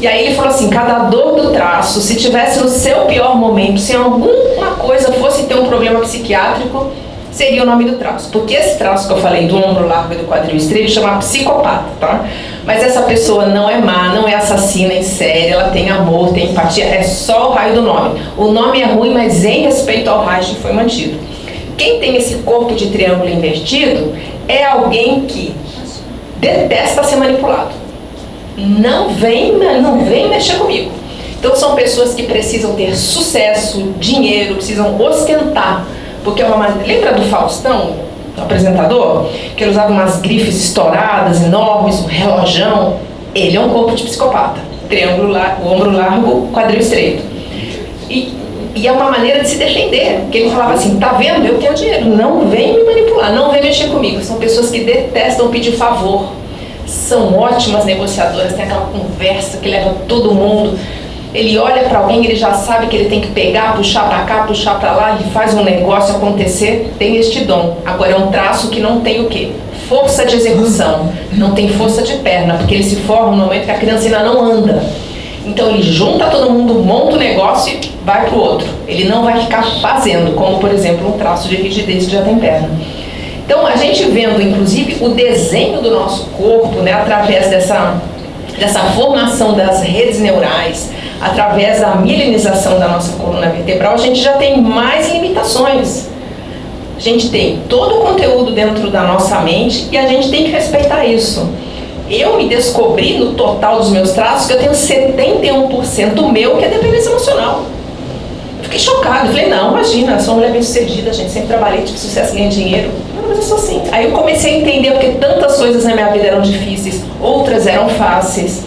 Speaker 2: E aí ele falou assim, cada dor do traço, se tivesse no seu pior momento, se alguma coisa fosse ter um problema psiquiátrico, seria o nome do traço. Porque esse traço que eu falei do ombro largo e do quadril estreito chama psicopata, tá? Mas essa pessoa não é má, não é assassina em série, ela tem amor, tem empatia, é só o raio do nome. O nome é ruim, mas em respeito ao raio foi mantido. Quem tem esse corpo de triângulo invertido é alguém que detesta ser manipulado. Não vem, não vem mexer comigo. Então são pessoas que precisam ter sucesso, dinheiro, precisam ostentar porque é uma lembra do Faustão, do apresentador, que ele usava umas grifes estouradas, enormes, um relojão. Ele é um corpo de psicopata. Triângulo, o ombro largo, quadril estreito. E, e é uma maneira de se defender. Que ele falava assim, tá vendo? Eu tenho dinheiro. Não vem me manipular, não vem mexer comigo. São pessoas que detestam pedir favor. São ótimas negociadoras, tem aquela conversa que leva todo mundo ele olha para alguém, ele já sabe que ele tem que pegar, puxar para cá, puxar para lá, ele faz um negócio acontecer, tem este dom. Agora é um traço que não tem o quê? Força de execução, não tem força de perna, porque ele se forma no momento que a criança ainda não anda. Então ele junta todo mundo, monta o negócio e vai para o outro. Ele não vai ficar fazendo, como por exemplo um traço de rigidez que já tem perna. Então a gente vendo inclusive o desenho do nosso corpo, né, através dessa, dessa formação das redes neurais, através da milenização da nossa coluna vertebral, a gente já tem mais limitações. A gente tem todo o conteúdo dentro da nossa mente e a gente tem que respeitar isso. Eu me descobri no total dos meus traços que eu tenho 71% meu que é dependência emocional. Eu fiquei chocada, falei, não, imagina, sou uma mulher bem sucedida, gente, sempre trabalhei, tive sucesso, ganhei dinheiro. Não, mas eu sou assim. Aí eu comecei a entender porque tantas coisas na minha vida eram difíceis, outras eram fáceis.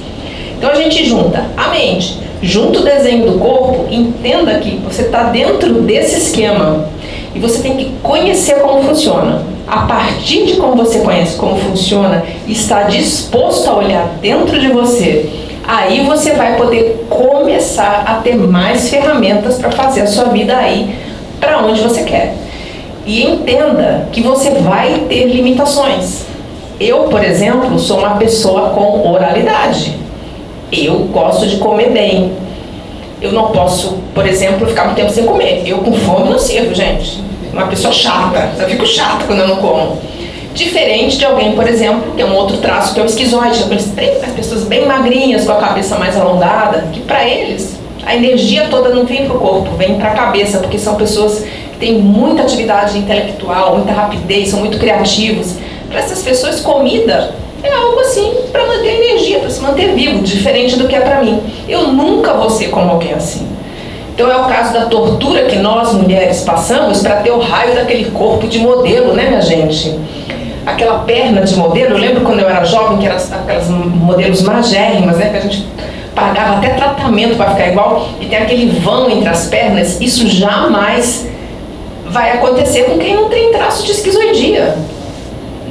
Speaker 2: Então a gente junta a mente, junto o desenho do corpo, entenda que você está dentro desse esquema e você tem que conhecer como funciona. A partir de como você conhece como funciona, está disposto a olhar dentro de você, aí você vai poder começar a ter mais ferramentas para fazer a sua vida aí para onde você quer. E entenda que você vai ter limitações. Eu, por exemplo, sou uma pessoa com oralidade. Eu gosto de comer bem. Eu não posso, por exemplo, ficar muito tempo sem comer. Eu com fome não sirvo, gente. Uma pessoa chata. Eu fico chata quando eu não como. Diferente de alguém, por exemplo, que é um outro traço, que é o esquizoide. As pessoas bem magrinhas, com a cabeça mais alongada, que para eles a energia toda não vem para o corpo, vem para a cabeça, porque são pessoas que têm muita atividade intelectual, muita rapidez, são muito criativos. Para essas pessoas, comida é algo assim para manter energia, para se manter vivo, diferente do que é para mim. Eu nunca vou ser como alguém assim. Então é o caso da tortura que nós mulheres passamos para ter o raio daquele corpo de modelo, né minha gente? Aquela perna de modelo, eu lembro quando eu era jovem que eram aquelas modelos magérrimas, né? Que a gente pagava até tratamento para ficar igual e tem aquele vão entre as pernas, isso jamais vai acontecer com quem não tem traço de esquizoidia.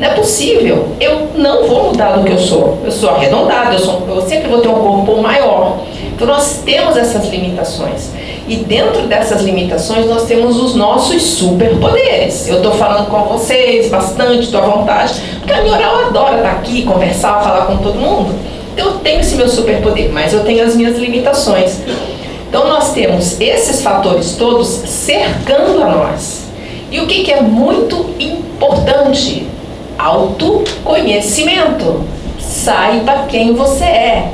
Speaker 2: Não é possível. Eu não vou mudar do que eu sou. Eu sou arredondada, eu, sou, eu sempre vou ter um corpo maior. Então nós temos essas limitações. E dentro dessas limitações nós temos os nossos superpoderes. Eu estou falando com vocês bastante, estou à vontade, porque a minha oral adora estar aqui, conversar, falar com todo mundo. Então eu tenho esse meu superpoder, mas eu tenho as minhas limitações. Então nós temos esses fatores todos cercando a nós. E o que, que é muito importante autoconhecimento. Saiba quem você é.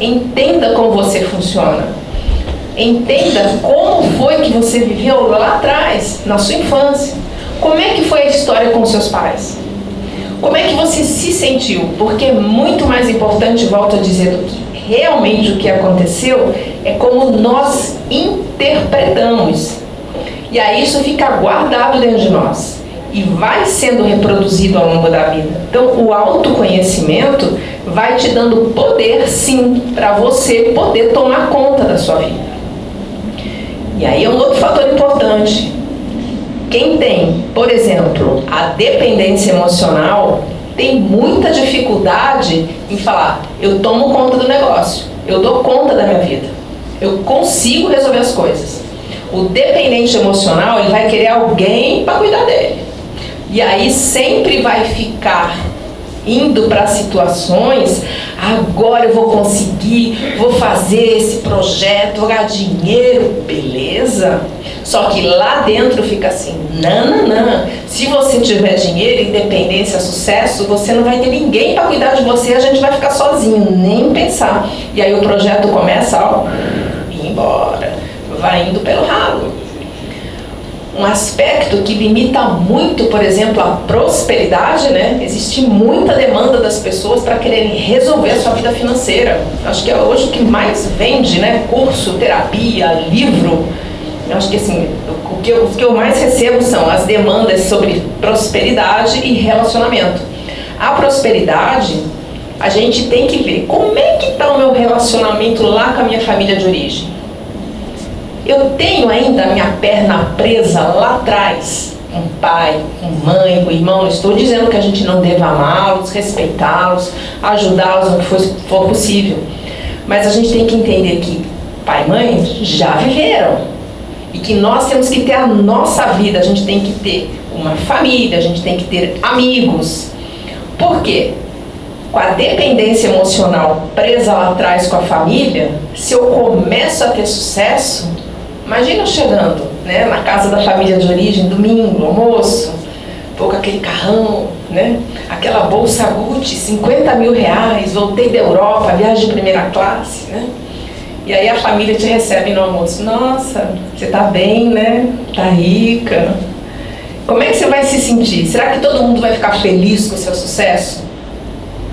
Speaker 2: Entenda como você funciona. Entenda como foi que você viveu lá atrás, na sua infância. Como é que foi a história com seus pais? Como é que você se sentiu? Porque é muito mais importante, volto a dizer, do que realmente o que aconteceu, é como nós interpretamos. E aí isso fica guardado dentro de nós e vai sendo reproduzido ao longo da vida. Então, o autoconhecimento vai te dando poder, sim, para você poder tomar conta da sua vida. E aí é um outro fator importante. Quem tem, por exemplo, a dependência emocional, tem muita dificuldade em falar: eu tomo conta do negócio, eu dou conta da minha vida, eu consigo resolver as coisas. O dependente emocional, ele vai querer alguém para cuidar dele. E aí sempre vai ficar indo para situações, agora eu vou conseguir, vou fazer esse projeto, vou ganhar dinheiro, beleza? Só que lá dentro fica assim, não. Se você tiver dinheiro, independência, sucesso, você não vai ter ninguém para cuidar de você, a gente vai ficar sozinho, nem pensar. E aí o projeto começa, ó, ir embora, vai indo pelo ralo um aspecto que limita muito, por exemplo, a prosperidade, né? Existe muita demanda das pessoas para quererem resolver a sua vida financeira. Acho que é hoje o que mais vende, né? Curso, terapia, livro. Eu acho que assim, o que, eu, o que eu mais recebo são as demandas sobre prosperidade e relacionamento. A prosperidade, a gente tem que ver como é que está o meu relacionamento lá com a minha família de origem eu tenho ainda a minha perna presa lá atrás, com pai, com mãe, com irmão. Não estou dizendo que a gente não deva amá-los, respeitá-los, ajudá-los no que for, possível. Mas a gente tem que entender que pai e mãe já viveram. E que nós temos que ter a nossa vida, a gente tem que ter uma família, a gente tem que ter amigos. Por quê? Com a dependência emocional presa lá atrás com a família, se eu começo a ter sucesso, Imagina eu chegando né, na casa da família de origem, domingo, almoço, com aquele carrão, né, aquela bolsa Gucci, 50 mil reais, voltei da Europa, viagem de primeira classe, né? E aí a família te recebe no almoço. Nossa, você tá bem, né? Tá rica. Como é que você vai se sentir? Será que todo mundo vai ficar feliz com o seu sucesso?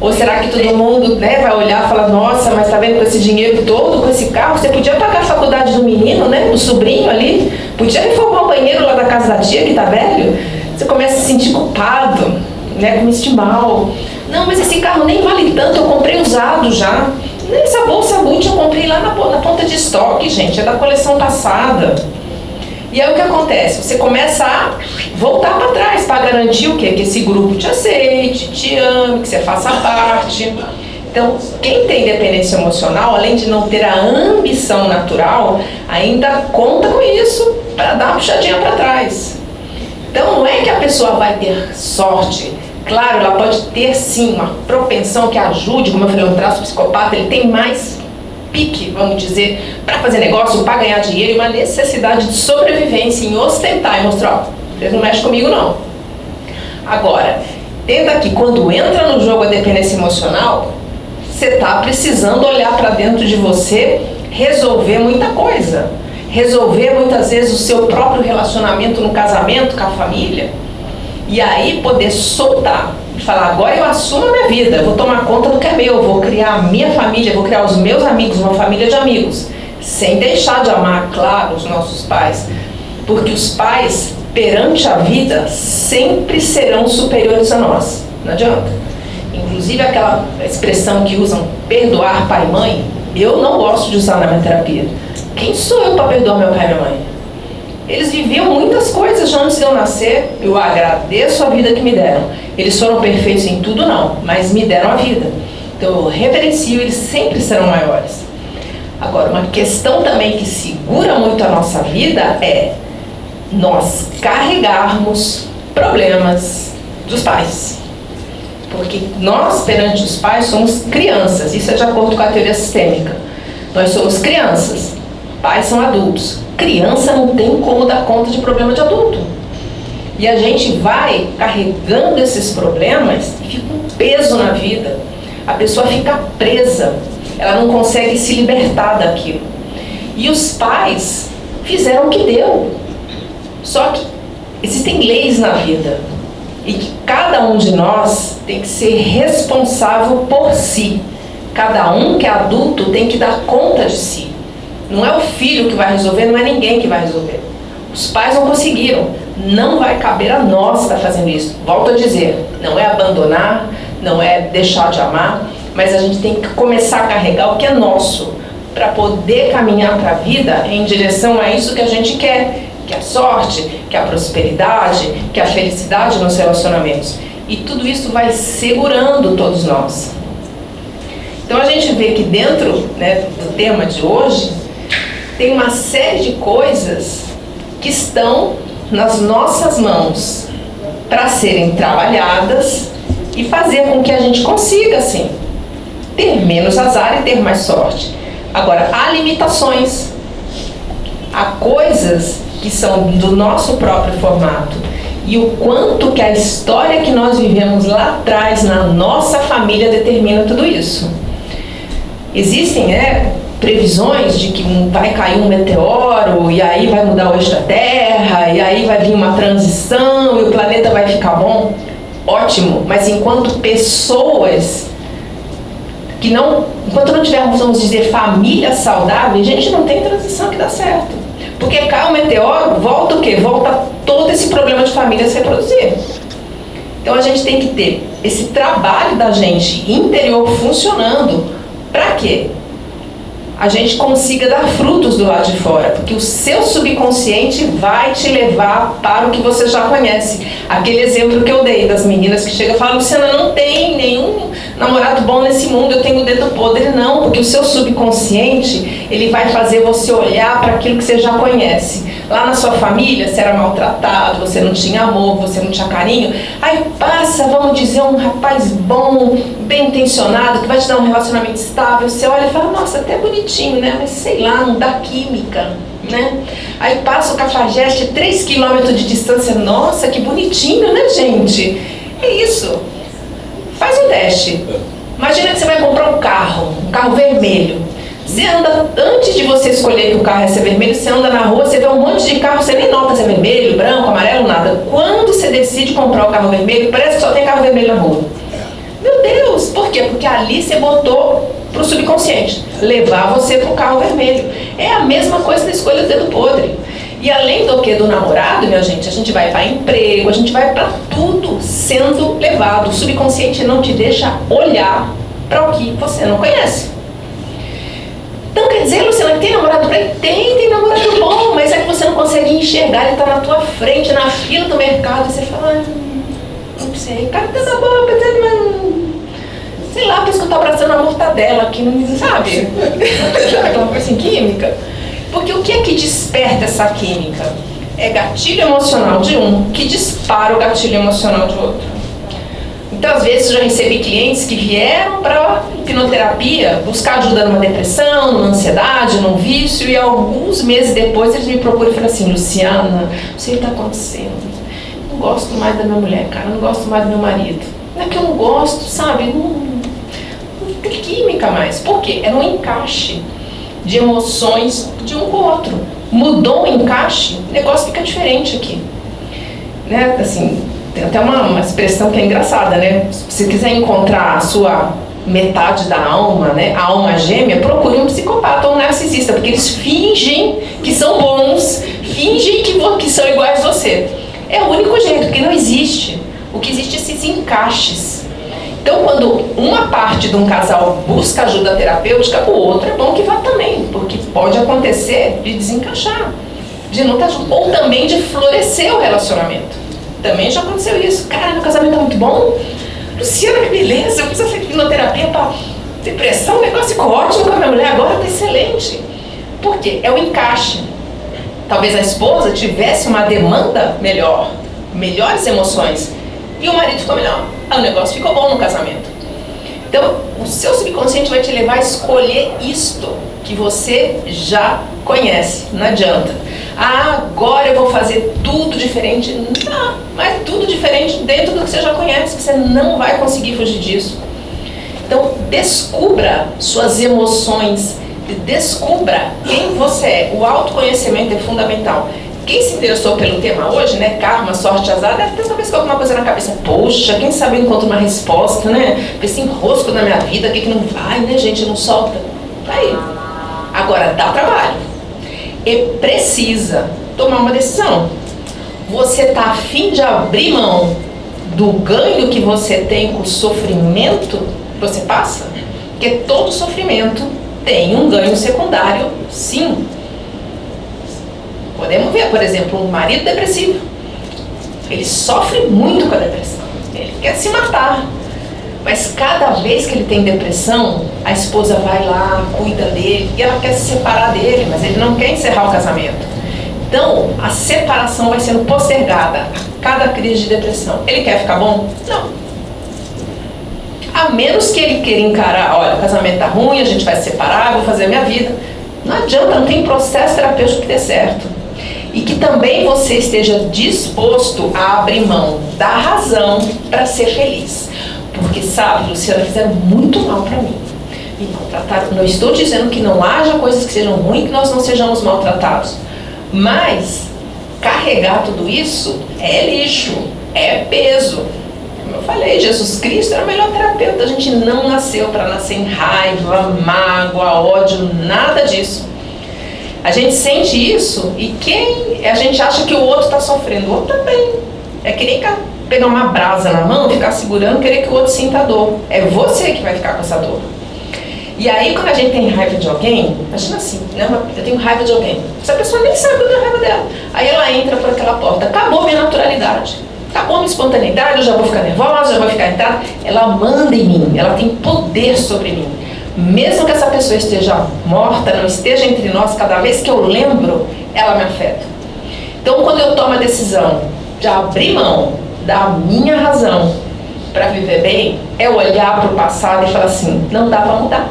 Speaker 2: Ou será que todo mundo né, vai olhar e falar, nossa, mas tá vendo com esse dinheiro todo, com esse carro, você podia pagar a faculdade do menino, né? Do sobrinho ali, podia reformar o banheiro lá da casa da tia que tá velho. Você começa a se sentir culpado, né? Com este mal. Não, mas esse carro nem vale tanto, eu comprei usado já. Essa bolsa Gucci eu comprei lá na, na ponta de estoque, gente, é da coleção passada. E aí o que acontece? Você começa a voltar para trás para garantir o quê? Que esse grupo te aceite, te ame, que você faça parte. Então, quem tem dependência emocional, além de não ter a ambição natural, ainda conta com isso para dar uma puxadinha para trás. Então, não é que a pessoa vai ter sorte. Claro, ela pode ter sim uma propensão que ajude, como eu falei, um traço psicopata, ele tem mais pique, vamos dizer, para fazer negócio, para ganhar dinheiro e uma necessidade de sobrevivência em ostentar e mostrar, ó, vocês não mexem comigo não. Agora, tenta que quando entra no jogo a dependência emocional, você está precisando olhar para dentro de você, resolver muita coisa. Resolver muitas vezes o seu próprio relacionamento no casamento com a família. E aí poder soltar falar, agora eu assumo a minha vida, vou tomar conta do que é meu, vou criar a minha família, vou criar os meus amigos, uma família de amigos. Sem deixar de amar, claro, os nossos pais. Porque os pais, perante a vida, sempre serão superiores a nós. Não adianta. Inclusive aquela expressão que usam, perdoar pai e mãe, eu não gosto de usar na minha terapia. Quem sou eu para perdoar meu pai e minha mãe? Eles viviam muitas coisas já antes de eu nascer. Eu agradeço a vida que me deram. Eles foram perfeitos em tudo, não, mas me deram a vida. Então eu reverencio, eles sempre serão maiores. Agora, uma questão também que segura muito a nossa vida é nós carregarmos problemas dos pais. Porque nós, perante os pais, somos crianças. Isso é de acordo com a teoria sistêmica. Nós somos crianças. Pais são adultos criança não tem como dar conta de problema de adulto. E a gente vai carregando esses problemas e fica um peso na vida. A pessoa fica presa, ela não consegue se libertar daquilo. E os pais fizeram o que deu. Só que existem leis na vida e que cada um de nós tem que ser responsável por si. Cada um que é adulto tem que dar conta de si. Não é o filho que vai resolver, não é ninguém que vai resolver. Os pais não conseguiram. Não vai caber a nós estar fazendo isso. Volto a dizer, não é abandonar, não é deixar de amar, mas a gente tem que começar a carregar o que é nosso para poder caminhar para a vida em direção a isso que a gente quer, que é a sorte, que é a prosperidade, que é a felicidade nos relacionamentos. E tudo isso vai segurando todos nós. Então a gente vê que dentro né, do tema de hoje tem uma série de coisas que estão nas nossas mãos para serem trabalhadas e fazer com que a gente consiga, assim, ter menos azar e ter mais sorte. Agora, há limitações, há coisas que são do nosso próprio formato e o quanto que a história que nós vivemos lá atrás na nossa família determina tudo isso. Existem né, previsões de que vai cair um meteoro e aí vai mudar o eixo da Terra e aí vai vir uma transição e o planeta vai ficar bom. Ótimo, mas enquanto pessoas que não, enquanto não tivermos, vamos dizer, famílias saudáveis, a gente não tem transição que dá certo. Porque cai um meteoro, volta o quê? Volta todo esse problema de família se reproduzir. Então a gente tem que ter esse trabalho da gente interior funcionando. Para quê? A gente consiga dar frutos do lado de fora, porque o seu subconsciente vai te levar para o que você já conhece. Aquele exemplo que eu dei das meninas que chegam e falam, Luciana, não tem nenhum namorado bom nesse mundo, eu tenho o dedo podre. Não, porque o seu subconsciente, ele vai fazer você olhar para aquilo que você já conhece. Lá na sua família, você era maltratado, você não tinha amor, você não tinha carinho. Aí passa, vamos dizer, um rapaz bom, bem intencionado, que vai te dar um relacionamento estável. Você olha e fala, nossa, até bonitinho, né? Mas sei lá, não dá química. Né? Aí passa o cafajeste 3 km de distância. Nossa, que bonitinho, né, gente? É isso. Faz o teste. Imagina que você vai comprar um carro, um carro vermelho. Você anda, antes de você escolher que o carro é ser vermelho, você anda na rua, você vê um monte de carro, você nem nota se é vermelho, branco, amarelo, nada. Quando você decide comprar o carro vermelho, parece que só tem carro vermelho na rua. Meu Deus, por quê? Porque ali você botou para o subconsciente, levar você para o carro vermelho. É a mesma coisa da escolha do dedo podre. E além do que do namorado, minha gente, a gente vai para emprego, a gente vai para tudo sendo levado. O subconsciente não te deixa olhar para o que você não conhece. Então quer dizer, Luciana, que tem namorado bem? Tem, tem namorado bom, mas é que você não consegue enxergar, ele está na tua frente, na fila do mercado, e você fala, ah, não sei, cara tá na boa, mas sei lá, parece que eu tô abraçando a mortadela aqui, não sabe? Aquela coisa química. Porque o que é que desperta essa química? É gatilho emocional de um que dispara o gatilho emocional de outro. Então, às vezes, eu já recebi clientes que vieram para hipnoterapia buscar ajuda numa depressão, numa ansiedade, num vício, e alguns meses depois eles me procuram e falam assim, Luciana, não sei o que está acontecendo. Não gosto mais da minha mulher, cara, não gosto mais do meu marido. Não é que eu não gosto, sabe? Não, não tem química mais. Por quê? É um encaixe de emoções de um com o outro. Mudou o encaixe, o negócio fica diferente aqui. Né? Assim, tem até uma, uma expressão que é engraçada, né? Se você quiser encontrar a sua metade da alma, né, a alma gêmea, procure um psicopata ou um narcisista, porque eles fingem que são bons, fingem que, que são iguais a você. É o único jeito, porque não existe. O que existe é esses encaixes. Então, quando uma parte de um casal busca ajuda terapêutica, o outro é bom que vá também, porque pode acontecer de desencaixar, de não estar junto, ou também de florescer o relacionamento. Também já aconteceu isso. Cara, meu casamento tá muito bom. Luciana, que beleza, eu fiz essa fisioterapia para depressão, o negócio ficou ótimo com a minha mulher, agora tá excelente. Por quê? É o encaixe. Talvez a esposa tivesse uma demanda melhor, melhores emoções, e o marido ficou melhor. O negócio ficou bom no casamento. Então, o seu subconsciente vai te levar a escolher isto que você já conhece. Não adianta. Ah, agora eu vou fazer tudo diferente. Não, mas tudo diferente dentro do que você já conhece. Você não vai conseguir fugir disso. Então, descubra suas emoções, descubra quem você é. O autoconhecimento é fundamental. Quem se interessou pelo tema hoje, né, karma, sorte, azar, deve ter talvez com alguma coisa na cabeça. Poxa, quem sabe eu encontro uma resposta, né? Esse enrosco na minha vida, o que, que não vai, né, gente? Não solta. Tá aí. Agora, dá trabalho. e precisa tomar uma decisão. Você está afim de abrir mão do ganho que você tem com o sofrimento que você passa? Porque todo sofrimento tem um ganho secundário, sim. Podemos ver, por exemplo, um marido depressivo. Ele sofre muito com a depressão. Ele quer se matar. Mas cada vez que ele tem depressão, a esposa vai lá, cuida dele, e ela quer se separar dele, mas ele não quer encerrar o casamento. Então, a separação vai sendo postergada a cada crise de depressão. Ele quer ficar bom? Não. A menos que ele queira encarar, olha, o casamento tá ruim, a gente vai se separar, vou fazer a minha vida. Não adianta, não tem processo terapêutico que dê certo. E que também você esteja disposto a abrir mão da razão para ser feliz. Porque, sabe, Luciana, fizeram muito mal para mim. Me maltrataram. Não estou dizendo que não haja coisas que sejam ruins, que nós não sejamos maltratados. Mas carregar tudo isso é lixo, é peso. Como eu falei, Jesus Cristo era o melhor terapeuta. A gente não nasceu para nascer em raiva, mágoa, ódio, nada disso. A gente sente isso e quem a gente acha que o outro está sofrendo, o outro também. É que nem pegar uma brasa na mão, ficar segurando, querer que o outro sinta a dor. É você que vai ficar com essa dor. E aí, quando a gente tem raiva de alguém, imagina assim, né? eu tenho raiva de alguém. Essa pessoa nem sabe que eu tenho raiva dela. Aí ela entra por aquela porta, acabou minha naturalidade. Acabou minha espontaneidade, eu já vou ficar nervosa, já vou ficar irritada. Ela manda em mim, ela tem poder sobre mim. Mesmo que essa pessoa esteja morta, não esteja entre nós, cada vez que eu lembro, ela me afeta. Então, quando eu tomo a decisão de abrir mão da minha razão para viver bem, é olhar para o passado e falar assim: não dá para mudar.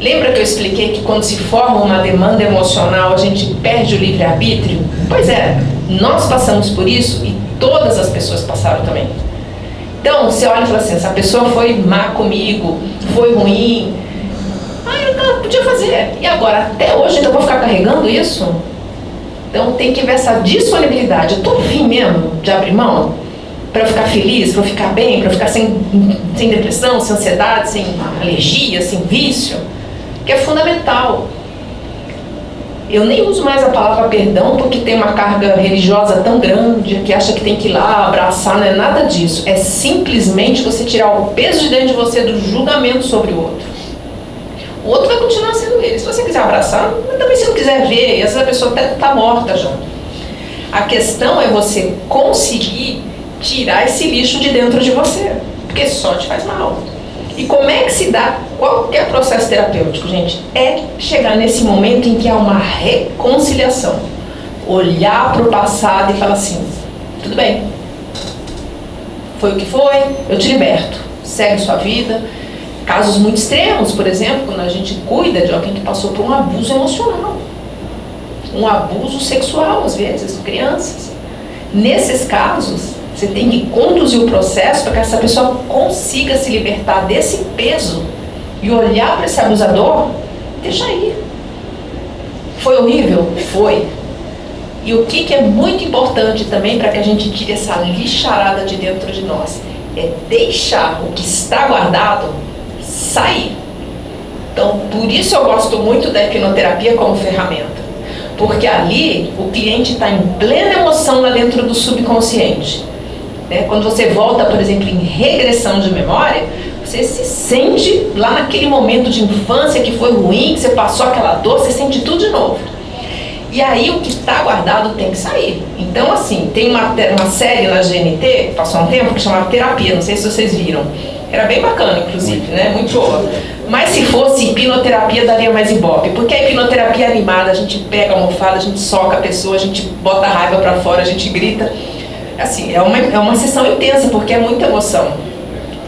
Speaker 2: Lembra que eu expliquei que quando se forma uma demanda emocional a gente perde o livre-arbítrio? Pois é, nós passamos por isso e todas as pessoas passaram também. Então, você olha e fala assim: essa pessoa foi má comigo, foi ruim. Ah, eu podia fazer. E agora, até hoje, então eu vou ficar carregando isso? Então, tem que ver essa disponibilidade. Eu estou afim mesmo de abrir mão? Para ficar feliz, para ficar bem, para ficar sem, sem depressão, sem ansiedade, sem alergia, sem vício que é fundamental. Eu nem uso mais a palavra perdão porque tem uma carga religiosa tão grande que acha que tem que ir lá abraçar, não é nada disso. É simplesmente você tirar o peso de dentro de você do julgamento sobre o outro. O outro vai continuar sendo ele. Se você quiser abraçar, mas também se não quiser ver, e às vezes a pessoa até está morta já. A questão é você conseguir tirar esse lixo de dentro de você, porque só te faz mal. E como é que se dá qualquer processo terapêutico, gente? É chegar nesse momento em que há uma reconciliação. Olhar para o passado e falar assim: tudo bem, foi o que foi, eu te liberto, segue sua vida. Casos muito extremos, por exemplo, quando a gente cuida de alguém que passou por um abuso emocional, um abuso sexual, às vezes, crianças. Nesses casos, você tem que conduzir o processo para que essa pessoa consiga se libertar desse peso e olhar para esse abusador, deixa aí. Foi horrível? Foi. E o que, que é muito importante também para que a gente tire essa lixarada de dentro de nós? É deixar o que está guardado sair. Então, por isso eu gosto muito da hipnoterapia como ferramenta. Porque ali o cliente está em plena emoção lá dentro do subconsciente. Né? Quando você volta, por exemplo, em regressão de memória, você se sente lá naquele momento de infância que foi ruim, que você passou aquela dor, você sente tudo de novo. E aí o que está guardado tem que sair. Então, assim, tem uma, uma série na GNT, passou um tempo, que chamava Terapia, não sei se vocês viram. Era bem bacana, inclusive, né? Muito boa. Mas se fosse hipnoterapia, daria mais ibope. Porque a hipnoterapia é animada, a gente pega a almofada, a gente soca a pessoa, a gente bota a raiva para fora, a gente grita assim, é uma, é uma sessão intensa, porque é muita emoção.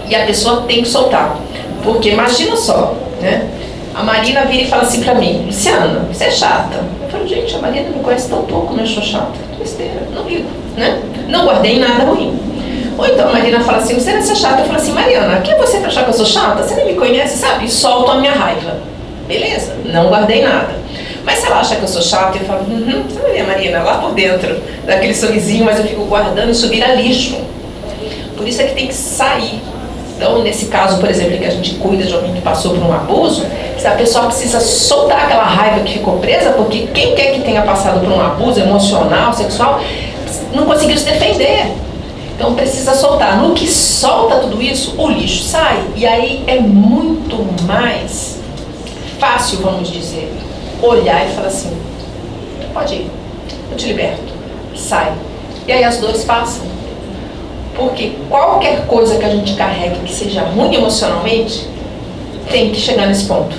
Speaker 2: E a pessoa tem que soltar. Porque imagina só, né? A Marina vira e fala assim pra mim, Luciana, você é chata. Eu falo, gente, a Marina me conhece tão pouco, mas eu sou chata. Besteira, não ligo, né? Não guardei nada ruim. Ou então a Marina fala assim, você é chata. Eu falo assim, Mariana, quem é você pra achar que eu sou chata? Você nem me conhece, sabe? E solto a minha raiva. Beleza, não guardei nada. Mas se ela acha que eu sou chata, eu falo, uhum, você vai ver a Marina lá por dentro, daquele sorrisinho, mas eu fico guardando, subir a lixo. Por isso é que tem que sair. Então, nesse caso, por exemplo, que a gente cuida de alguém que passou por um abuso, a pessoa precisa soltar aquela raiva que ficou presa, porque quem quer que tenha passado por um abuso emocional, sexual, não conseguiu se defender. Então precisa soltar. No que solta tudo isso, o lixo sai. E aí é muito mais fácil, vamos dizer, olhar e falar assim, pode ir, eu te liberto, sai. E aí as dores passam. Porque qualquer coisa que a gente carregue que seja ruim emocionalmente, tem que chegar nesse ponto.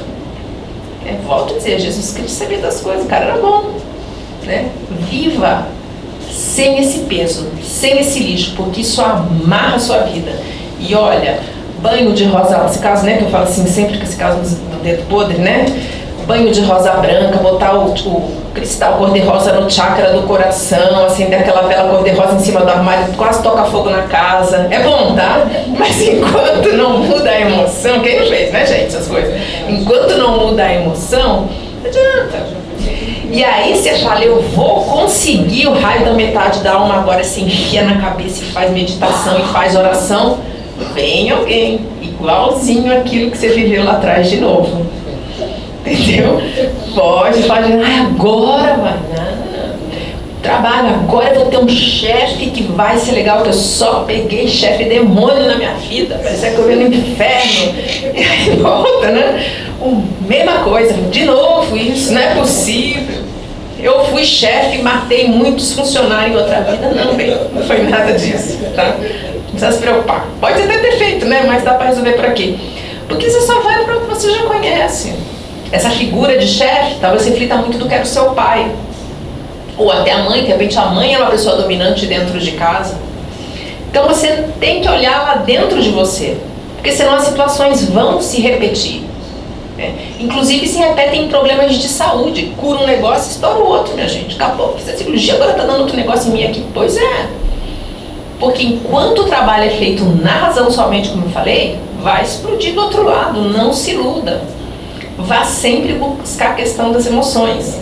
Speaker 2: É, volto a dizer, Jesus Cristo sabia das coisas, o cara era bom. Né? Viva sem esse peso, sem esse lixo, porque isso amarra a sua vida. E olha, banho de rosa, esse caso, né, que eu falo assim, sempre que esse caso do dedo podre, né? Banho de rosa branca, botar o, o cristal cor-de-rosa no chakra do coração, acender aquela vela cor-de-rosa em cima do armário, quase toca fogo na casa. É bom, tá? Mas enquanto não muda a emoção, quem fez, né, gente, essas coisas? Enquanto não muda a emoção, não adianta. E aí você fala, eu vou conseguir o raio da metade da alma agora, se enfia na cabeça e faz meditação e faz oração. Vem alguém, igualzinho aquilo que você viveu lá atrás de novo. Entendeu? Pode, pode, ah, agora vai. Trabalho, agora vou ter um chefe que vai ser legal, que eu só peguei chefe demônio na minha vida, parece que eu venho no inferno. E aí volta, né? O, mesma coisa, de novo isso, não é possível. Eu fui chefe e matei muitos funcionários em outra vida. Não, bem, não foi nada disso, tá? Não precisa se preocupar. Pode até ter feito, né? Mas dá para resolver por aqui. Porque você só vai para o que você já conhece. Essa figura de chefe talvez reflita muito do que era o seu pai. Ou até a mãe, de repente a mãe é uma pessoa dominante dentro de casa. Então você tem que olhar lá dentro de você. Porque senão as situações vão se repetir. É. Inclusive se repetem em problemas de saúde. Cura um negócio, estoura o outro, minha gente. Acabou. Fiz a cirurgia, agora está dando outro negócio em mim aqui. Pois é. Porque enquanto o trabalho é feito na razão somente, como eu falei, vai explodir do outro lado. Não se iluda. Vá sempre buscar a questão das emoções.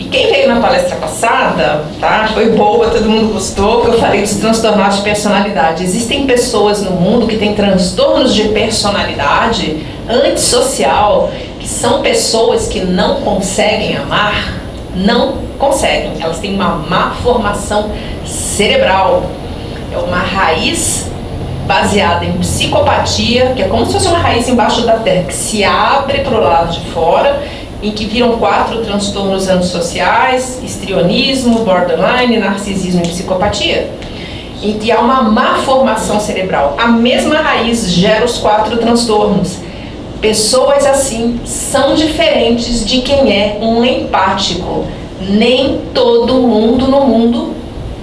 Speaker 2: E quem veio na palestra passada, tá? Foi boa, todo mundo gostou, que eu falei dos transtornos de personalidade. Existem pessoas no mundo que têm transtornos de personalidade antissocial, que são pessoas que não conseguem amar, não conseguem. Elas têm uma má formação cerebral. É uma raiz baseada em psicopatia, que é como se fosse uma raiz embaixo da terra, que se abre para o lado de fora em que viram quatro transtornos antissociais, histrionismo, borderline, narcisismo e psicopatia. Em que há uma má formação cerebral. A mesma raiz gera os quatro transtornos. Pessoas assim são diferentes de quem é um empático. Nem todo mundo no mundo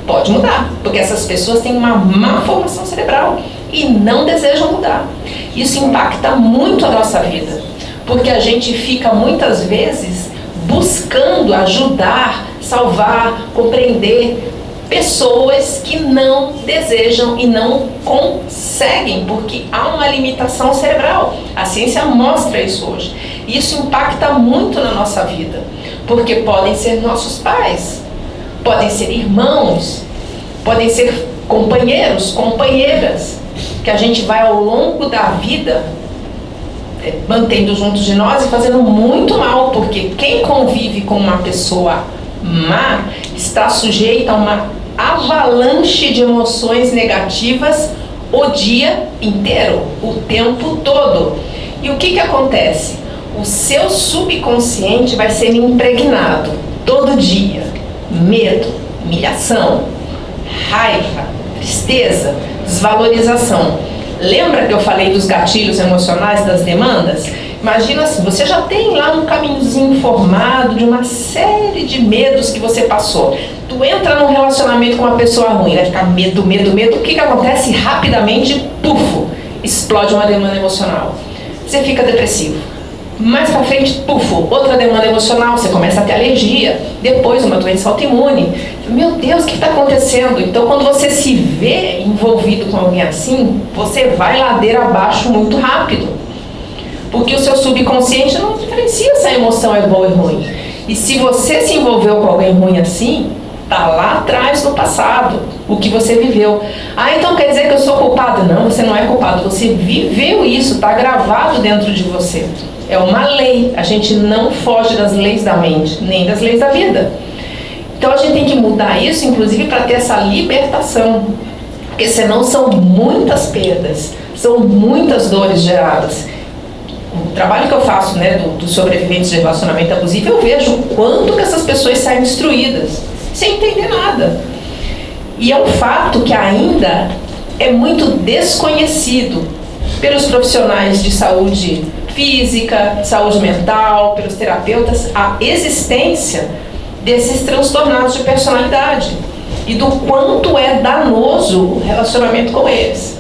Speaker 2: pode mudar, porque essas pessoas têm uma má formação cerebral e não desejam mudar. Isso impacta muito a nossa vida porque a gente fica muitas vezes buscando ajudar, salvar, compreender pessoas que não desejam e não conseguem, porque há uma limitação cerebral. A ciência mostra isso hoje. Isso impacta muito na nossa vida, porque podem ser nossos pais, podem ser irmãos, podem ser companheiros, companheiras, que a gente vai ao longo da vida é, mantendo juntos de nós e fazendo muito mal, porque quem convive com uma pessoa má está sujeito a uma avalanche de emoções negativas o dia inteiro, o tempo todo. E o que, que acontece? O seu subconsciente vai ser impregnado todo dia. Medo, humilhação, raiva, tristeza, desvalorização. Lembra que eu falei dos gatilhos emocionais das demandas? Imagina assim, você já tem lá um caminhozinho formado de uma série de medos que você passou. Tu entra num relacionamento com uma pessoa ruim, vai ficar medo, medo, medo. O que, que acontece? Rapidamente, pufo, explode uma demanda emocional. Você fica depressivo mais pra frente, pufo, outra demanda emocional, você começa a ter alergia, depois uma doença autoimune. Meu Deus, o que está acontecendo? Então, quando você se vê envolvido com alguém assim, você vai ladeira abaixo muito rápido. Porque o seu subconsciente não diferencia se a emoção é boa ou ruim. E se você se envolveu com alguém ruim assim, tá lá atrás no passado. o que você viveu. Ah, então quer dizer que eu sou culpado? Não, você não é culpado. Você viveu isso, está gravado dentro de você. É uma lei. A gente não foge das leis da mente, nem das leis da vida. Então a gente tem que mudar isso, inclusive, para ter essa libertação. Porque senão são muitas perdas, são muitas dores geradas. O trabalho que eu faço né, dos do sobreviventes de relacionamento abusivo, eu vejo o quanto que essas pessoas saem destruídas, sem entender nada. E é um fato que ainda é muito desconhecido pelos profissionais de saúde física, saúde mental, pelos terapeutas, a existência desses transtornados de personalidade e do quanto é danoso o relacionamento com eles.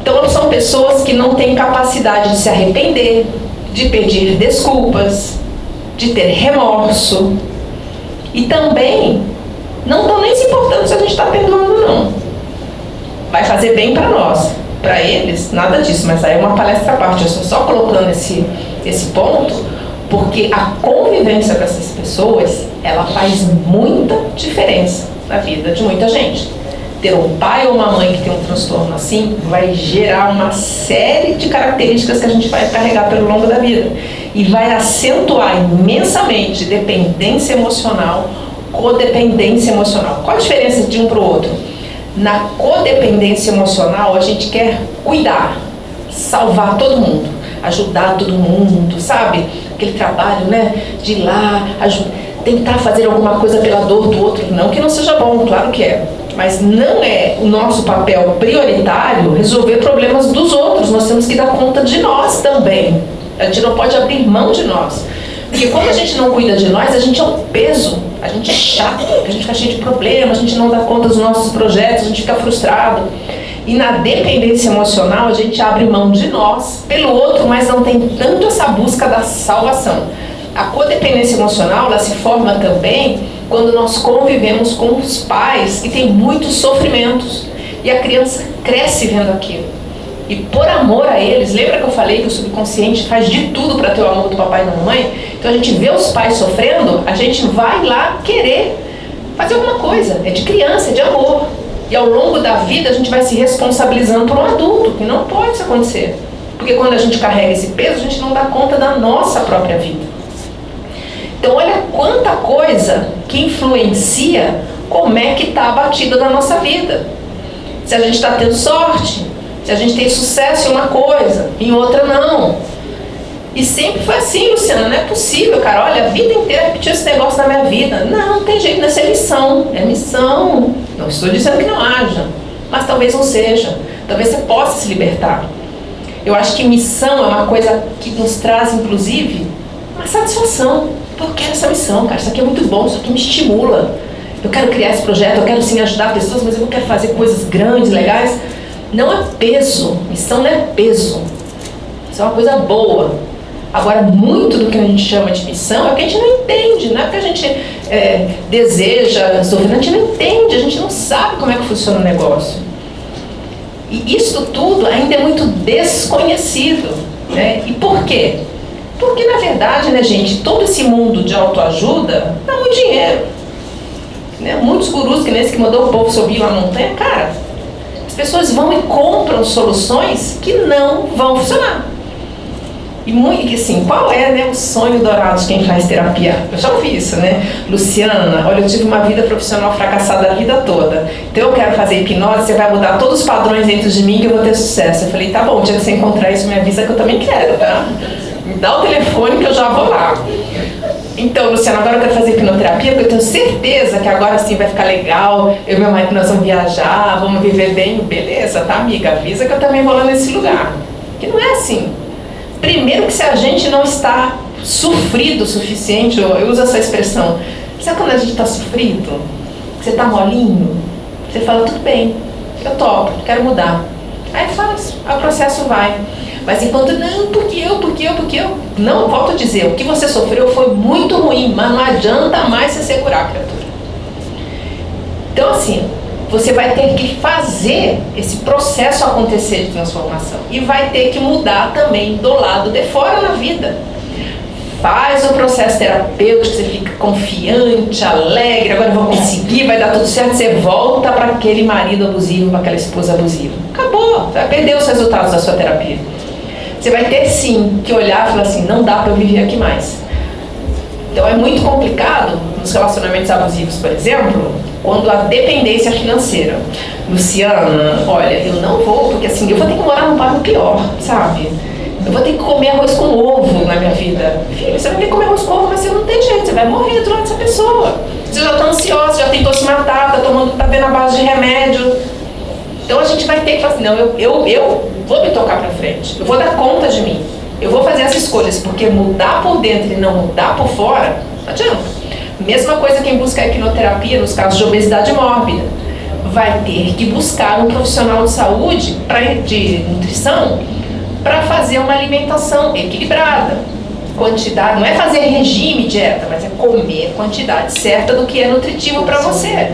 Speaker 2: Então, são pessoas que não têm capacidade de se arrepender, de pedir desculpas, de ter remorso e também não estão nem se importando se a gente está perdoando, não. Vai fazer bem para nós. Para eles, nada disso, mas aí é uma palestra à parte. Eu estou só colocando esse, esse ponto, porque a convivência com essas pessoas, ela faz muita diferença na vida de muita gente. Ter um pai ou uma mãe que tem um transtorno assim vai gerar uma série de características que a gente vai carregar pelo longo da vida e vai acentuar imensamente dependência emocional, codependência emocional. Qual a diferença de um para o outro? Na codependência emocional, a gente quer cuidar, salvar todo mundo, ajudar todo mundo, sabe? Aquele trabalho, né? De ir lá, tentar fazer alguma coisa pela dor do outro. Não que não seja bom, claro que é. Mas não é o nosso papel prioritário resolver problemas dos outros. Nós temos que dar conta de nós também. A gente não pode abrir mão de nós. Porque quando a gente não cuida de nós, a gente é um peso, a gente é chato, a gente fica cheio de problemas, a gente não dá conta dos nossos projetos, a gente fica frustrado. E na dependência emocional, a gente abre mão de nós pelo outro, mas não tem tanto essa busca da salvação. A codependência emocional, ela se forma também quando nós convivemos com os pais que têm muitos sofrimentos. E a criança cresce vendo aquilo. E por amor a eles, lembra que eu falei que o subconsciente faz de tudo para ter o amor do papai e da mamãe? Então a gente vê os pais sofrendo, a gente vai lá querer fazer alguma coisa. É de criança, é de amor. E ao longo da vida a gente vai se responsabilizando por um adulto, que não pode isso acontecer. Porque quando a gente carrega esse peso, a gente não dá conta da nossa própria vida. Então olha quanta coisa que influencia como é que está a batida da nossa vida. Se a gente está tendo sorte, se a gente tem sucesso em uma coisa, em outra não. E sempre foi assim, Luciana, não é possível, cara. Olha, a vida inteira repetiu esse negócio na minha vida. Não, não tem jeito, nessa é missão. É missão. Não estou dizendo que não haja, mas talvez não seja. Talvez você possa se libertar. Eu acho que missão é uma coisa que nos traz, inclusive, uma satisfação. Eu quero essa missão, cara. Isso aqui é muito bom, isso aqui me estimula. Eu quero criar esse projeto, eu quero sim ajudar pessoas, mas eu quero fazer coisas grandes, legais. Não é peso, missão não é peso. Isso é uma coisa boa. Agora, muito do que a gente chama de missão é o que a gente não entende, não é porque a gente é, deseja sofrer, a gente não entende, a gente não sabe como é que funciona o negócio. E isso tudo ainda é muito desconhecido. Né? E por quê? Porque, na verdade, né, gente, todo esse mundo de autoajuda dá muito dinheiro. Né? Muitos gurus, que nesse que mandou o povo subir lá na montanha, cara, as pessoas vão e compram soluções que não vão funcionar. E muito assim, qual é né, o sonho dourado de quem faz terapia? Eu já ouvi isso, né? Luciana, olha, eu tive uma vida profissional fracassada a vida toda. Então eu quero fazer hipnose, você vai mudar todos os padrões dentro de mim que eu vou ter sucesso. Eu falei, tá bom, o dia que você encontrar isso, me avisa que eu também quero, tá? Me dá o telefone que eu já vou lá. Então, Luciana, agora eu quero fazer hipnoterapia, porque eu tenho certeza que agora sim vai ficar legal. Eu e meu marido nós vamos viajar, vamos viver bem. Beleza, tá, amiga? Avisa que eu também vou lá nesse lugar. Que não é assim. Primeiro que se a gente não está sofrido o suficiente, eu uso essa expressão. Sabe quando a gente está sofrido? Você está molinho? Você fala, tudo bem, eu topo, quero mudar. Aí faz, o processo vai. Mas enquanto, não, porque eu, porque eu, porque eu. Não, volto a dizer, o que você sofreu foi muito ruim, mas não adianta mais você segurar, criatura. Então, assim, você vai ter que fazer esse processo acontecer de transformação. E vai ter que mudar também do lado de fora na vida. faz o processo terapêutico, você fica confiante, alegre, agora vou conseguir, vai dar tudo certo, você volta para aquele marido abusivo, para aquela esposa abusiva. Acabou, vai perder os resultados da sua terapia. Você vai ter sim que olhar e falar assim, não dá para eu viver aqui mais. Então é muito complicado nos relacionamentos abusivos, por exemplo, quando a dependência financeira. Luciana, olha, eu não vou, porque assim, eu vou ter que morar num bairro pior, sabe? Eu vou ter que comer arroz com ovo na minha vida. Filho, você vai ter que comer arroz com ovo, mas você não tem jeito, você vai morrer durante essa pessoa. Você já está ansiosa, já tentou se matar, tá tomando, tá vendo a base de remédio. Então a gente vai ter que falar assim, não, eu, eu, eu vou me tocar para frente, eu vou dar conta de mim. Eu vou fazer as escolhas, porque mudar por dentro e não mudar por fora, não adianta. Mesma coisa quem busca a equinoterapia nos casos de obesidade mórbida. Vai ter que buscar um profissional de saúde, pra, de nutrição, para fazer uma alimentação equilibrada. Quantidade, não é fazer regime, dieta, mas é comer a quantidade certa do que é nutritivo para você.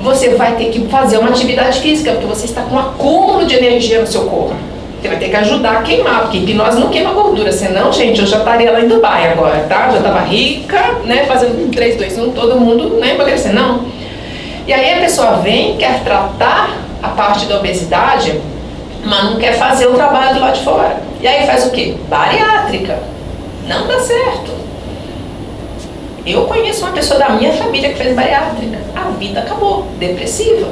Speaker 2: Você vai ter que fazer uma atividade física, porque você está com um acúmulo de energia no seu corpo. Você vai ter que ajudar a queimar, porque hipnose não queima gordura, senão, gente, eu já estaria lá em Dubai agora, tá? Já estava rica, né? Fazendo 3, 2, 1, todo mundo, né? Emagrecer, não. E aí a pessoa vem, quer tratar a parte da obesidade, mas não quer fazer o trabalho do lado de fora. E aí faz o quê? Bariátrica. Não dá certo. Eu conheço uma pessoa da minha família que fez bariátrica. A vida acabou, depressiva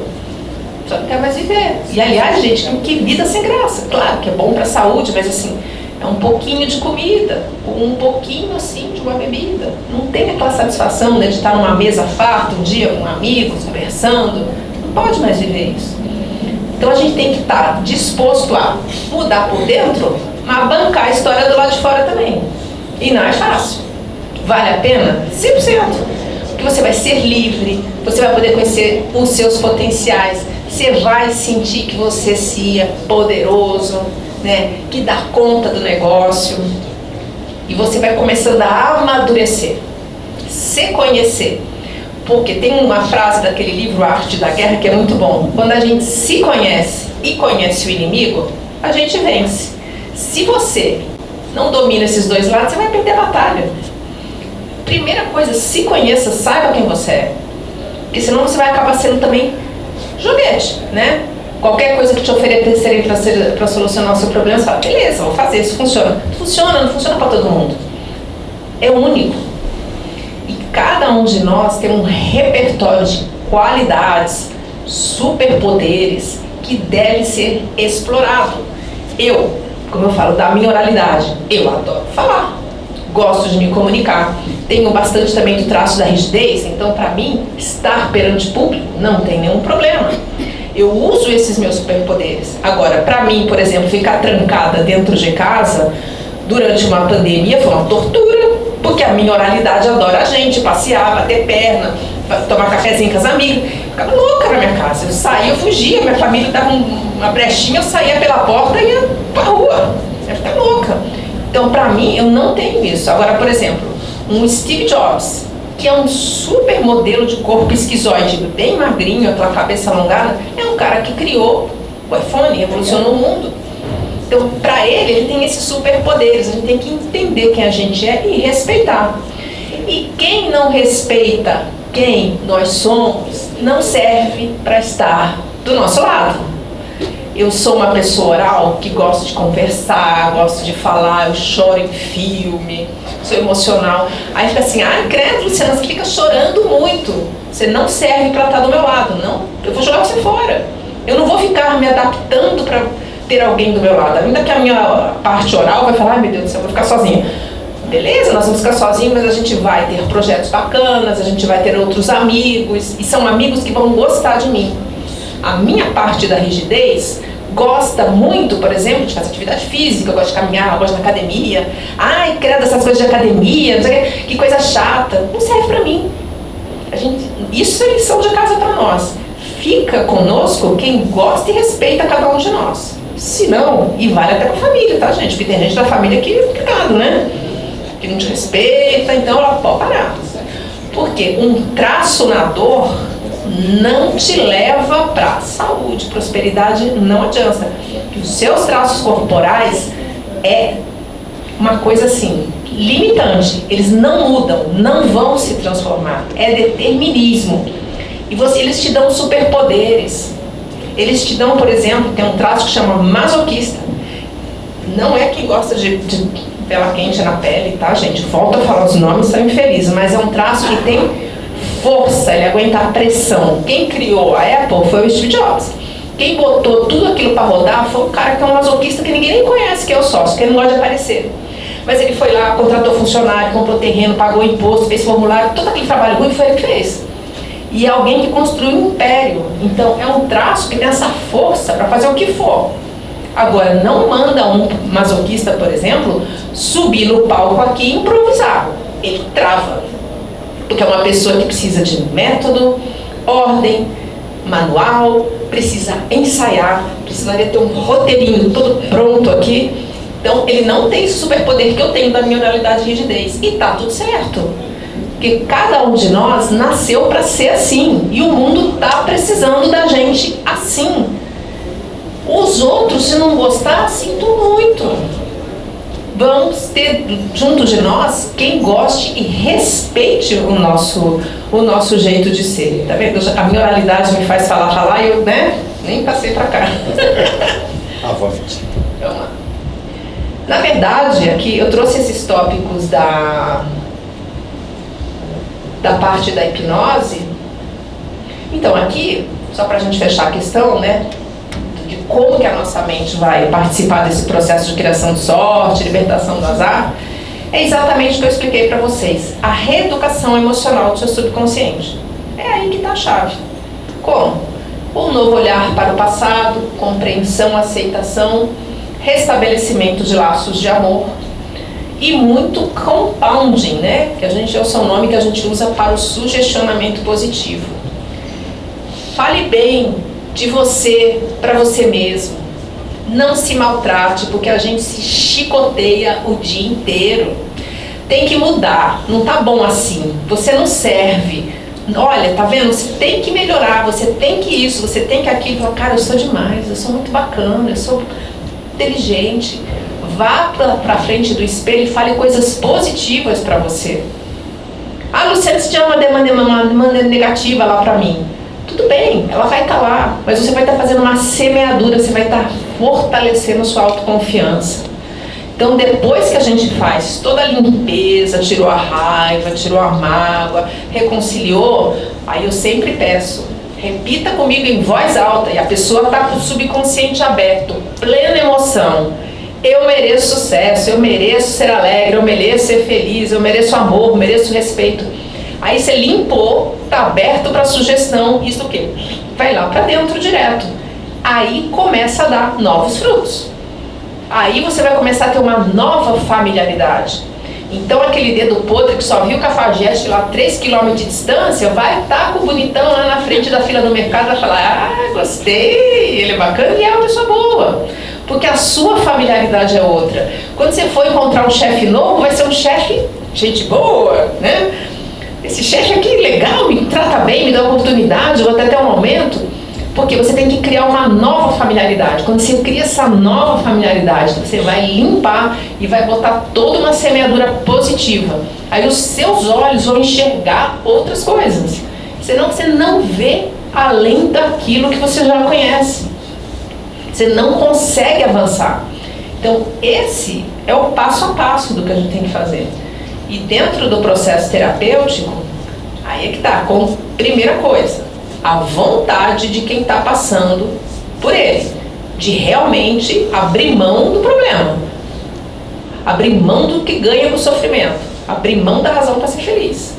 Speaker 2: só não quer mais viver. E aliás, gente, que vida sem graça. Claro que é bom para a saúde, mas assim, é um pouquinho de comida, um pouquinho assim de uma bebida. Não tem aquela satisfação né, de estar numa mesa farta um dia com amigos, conversando. Não pode mais viver isso. Então a gente tem que estar disposto a mudar por dentro, mas bancar a história do lado de fora também. E não é fácil. Vale a pena? 100%. Porque você vai ser livre, você vai poder conhecer os seus potenciais, você vai sentir que você se é poderoso, né? que dá conta do negócio. E você vai começando a amadurecer, se conhecer. Porque tem uma frase daquele livro Arte da Guerra que é muito bom. Quando a gente se conhece e conhece o inimigo, a gente vence. Se você não domina esses dois lados, você vai perder a batalha. Primeira coisa, se conheça, saiba quem você é. Porque senão você vai acabar sendo também joguete, né? Qualquer coisa que te oferecerem para solucionar o seu problema, você fala, beleza, vou fazer, isso funciona. Funciona, não funciona para todo mundo. É único. E cada um de nós tem um repertório de qualidades, superpoderes que deve ser explorado. Eu, como eu falo, da minha oralidade, eu adoro falar gosto de me comunicar. Tenho bastante também do traço da rigidez, então para mim, estar perante público não tem nenhum problema. Eu uso esses meus superpoderes. Agora, para mim, por exemplo, ficar trancada dentro de casa durante uma pandemia foi uma tortura, porque a minha oralidade adora a gente, passear, bater perna, tomar cafezinho com as amigas. Ficava louca na minha casa. Eu saía, eu fugia, minha família dava uma brechinha, eu saía pela porta e ia pra rua. Eu ficar louca. Então, para mim, eu não tenho isso. Agora, por exemplo, um Steve Jobs, que é um super modelo de corpo esquizoide, bem magrinho, aquela cabeça alongada, é um cara que criou o iPhone, revolucionou o mundo. Então, para ele, ele tem esses superpoderes. A gente tem que entender quem a gente é e respeitar. E quem não respeita quem nós somos, não serve para estar do nosso lado eu sou uma pessoa oral que gosto de conversar, gosto de falar, eu choro em filme, sou emocional. Aí fica assim, ah, credo, Luciana, você fica chorando muito. Você não serve para estar do meu lado. Não, eu vou jogar você fora. Eu não vou ficar me adaptando para ter alguém do meu lado. Ainda que a minha parte oral vai falar, ai meu Deus do céu, eu vou ficar sozinha. Beleza, nós vamos ficar sozinhos, mas a gente vai ter projetos bacanas, a gente vai ter outros amigos, e são amigos que vão gostar de mim a minha parte da rigidez gosta muito, por exemplo, de fazer atividade física, gosta de caminhar, gosta de academia. Ai, credo, essas coisas de academia, não sei que, que coisa chata. Não serve para mim. A gente, isso é lição de casa para nós. Fica conosco quem gosta e respeita cada um de nós. Se não, e vale até pra família, tá, gente? Porque tem gente da família que, cuidado, né? Que não te respeita, então ela pode parar. Porque um traço na dor não te leva para saúde, prosperidade não adianta. Os seus traços corporais é uma coisa assim, limitante. Eles não mudam, não vão se transformar. É determinismo. E você, eles te dão superpoderes. Eles te dão, por exemplo, tem um traço que chama masoquista. Não é quem gosta de, de pela quente na pele, tá, gente? Volto a falar os nomes, são infelizes, mas é um traço que tem força, ele aguenta a pressão. Quem criou a Apple foi o Steve Jobs. Quem botou tudo aquilo para rodar foi um cara que é um masoquista que ninguém nem conhece, que é o sócio, que ele não gosta de aparecer. Mas ele foi lá, contratou funcionário, comprou terreno, pagou imposto, fez formulário, todo aquele trabalho ruim foi ele que fez. E é alguém que construiu um império. Então é um traço que tem essa força para fazer o que for. Agora, não manda um masoquista, por exemplo, subir no palco aqui e improvisar. Ele trava. Porque é uma pessoa que precisa de método, ordem, manual, precisa ensaiar, precisaria ter um roteirinho todo pronto aqui. Então, ele não tem esse superpoder que eu tenho da minha oralidade e rigidez. E tá tudo certo. Porque cada um de nós nasceu para ser assim. E o mundo está precisando da gente assim. Os outros, se não gostar, sinto muito. Vamos ter junto de nós quem goste e respeite o nosso, o nosso jeito de ser. Tá vendo? A minha oralidade me faz falar, falar e eu né, nem passei para cá.
Speaker 3: Avante.
Speaker 2: Vamos lá. Na verdade, aqui eu trouxe esses tópicos da, da parte da hipnose. Então, aqui, só para a gente fechar a questão, né? De como que a nossa mente vai participar desse processo de criação de sorte, libertação do azar, é exatamente o que eu expliquei para vocês. A reeducação emocional do seu subconsciente. É aí que está a chave. Como? Um novo olhar para o passado, compreensão, aceitação, restabelecimento de laços de amor e muito compounding, né? Que a gente é o seu nome que a gente usa para o sugestionamento positivo. Fale bem de você para você mesmo. Não se maltrate, porque a gente se chicoteia o dia inteiro. Tem que mudar, não tá bom assim. Você não serve. Olha, tá vendo? Você tem que melhorar, você tem que isso, você tem que aquilo. Cara, eu sou demais, eu sou muito bacana, eu sou inteligente. Vá para frente do espelho e fale coisas positivas para você. Ah, Luciana, você tinha uma demanda, uma demanda negativa lá para mim. Tudo bem, ela vai estar tá lá, mas você vai estar tá fazendo uma semeadura, você vai estar tá fortalecendo sua autoconfiança. Então, depois que a gente faz toda a limpeza, tirou a raiva, tirou a mágoa, reconciliou, aí eu sempre peço, Repita comigo em voz alta e a pessoa está com o subconsciente aberto, plena emoção. Eu mereço sucesso, eu mereço ser alegre, eu mereço ser feliz, eu mereço amor, eu mereço respeito. Aí você limpou, está aberto para sugestão, isso o quê? Vai lá para dentro direto. Aí começa a dar novos frutos. Aí você vai começar a ter uma nova familiaridade. Então aquele dedo podre que só viu o cafajeste lá 3 km de distância, vai estar tá com o bonitão lá na frente da fila do mercado vai falar, ah, gostei, ele é bacana e é uma pessoa boa. Porque a sua familiaridade é outra. Quando você for encontrar um chefe novo, vai ser um chefe, gente boa, né? Esse chefe aqui legal, me trata bem, me dá oportunidade, ou até ter um aumento. Porque você tem que criar uma nova familiaridade. Quando você cria essa nova familiaridade, você vai limpar e vai botar toda uma semeadura positiva. Aí os seus olhos vão enxergar outras coisas. Senão você não vê além daquilo que você já conhece. Você não consegue avançar. Então, esse é o passo a passo do que a gente tem que fazer. E dentro do processo terapêutico, aí é que tá, como primeira coisa, a vontade de quem está passando por ele, de realmente abrir mão do problema, abrir mão do que ganha com o sofrimento, abrir mão da razão para ser feliz.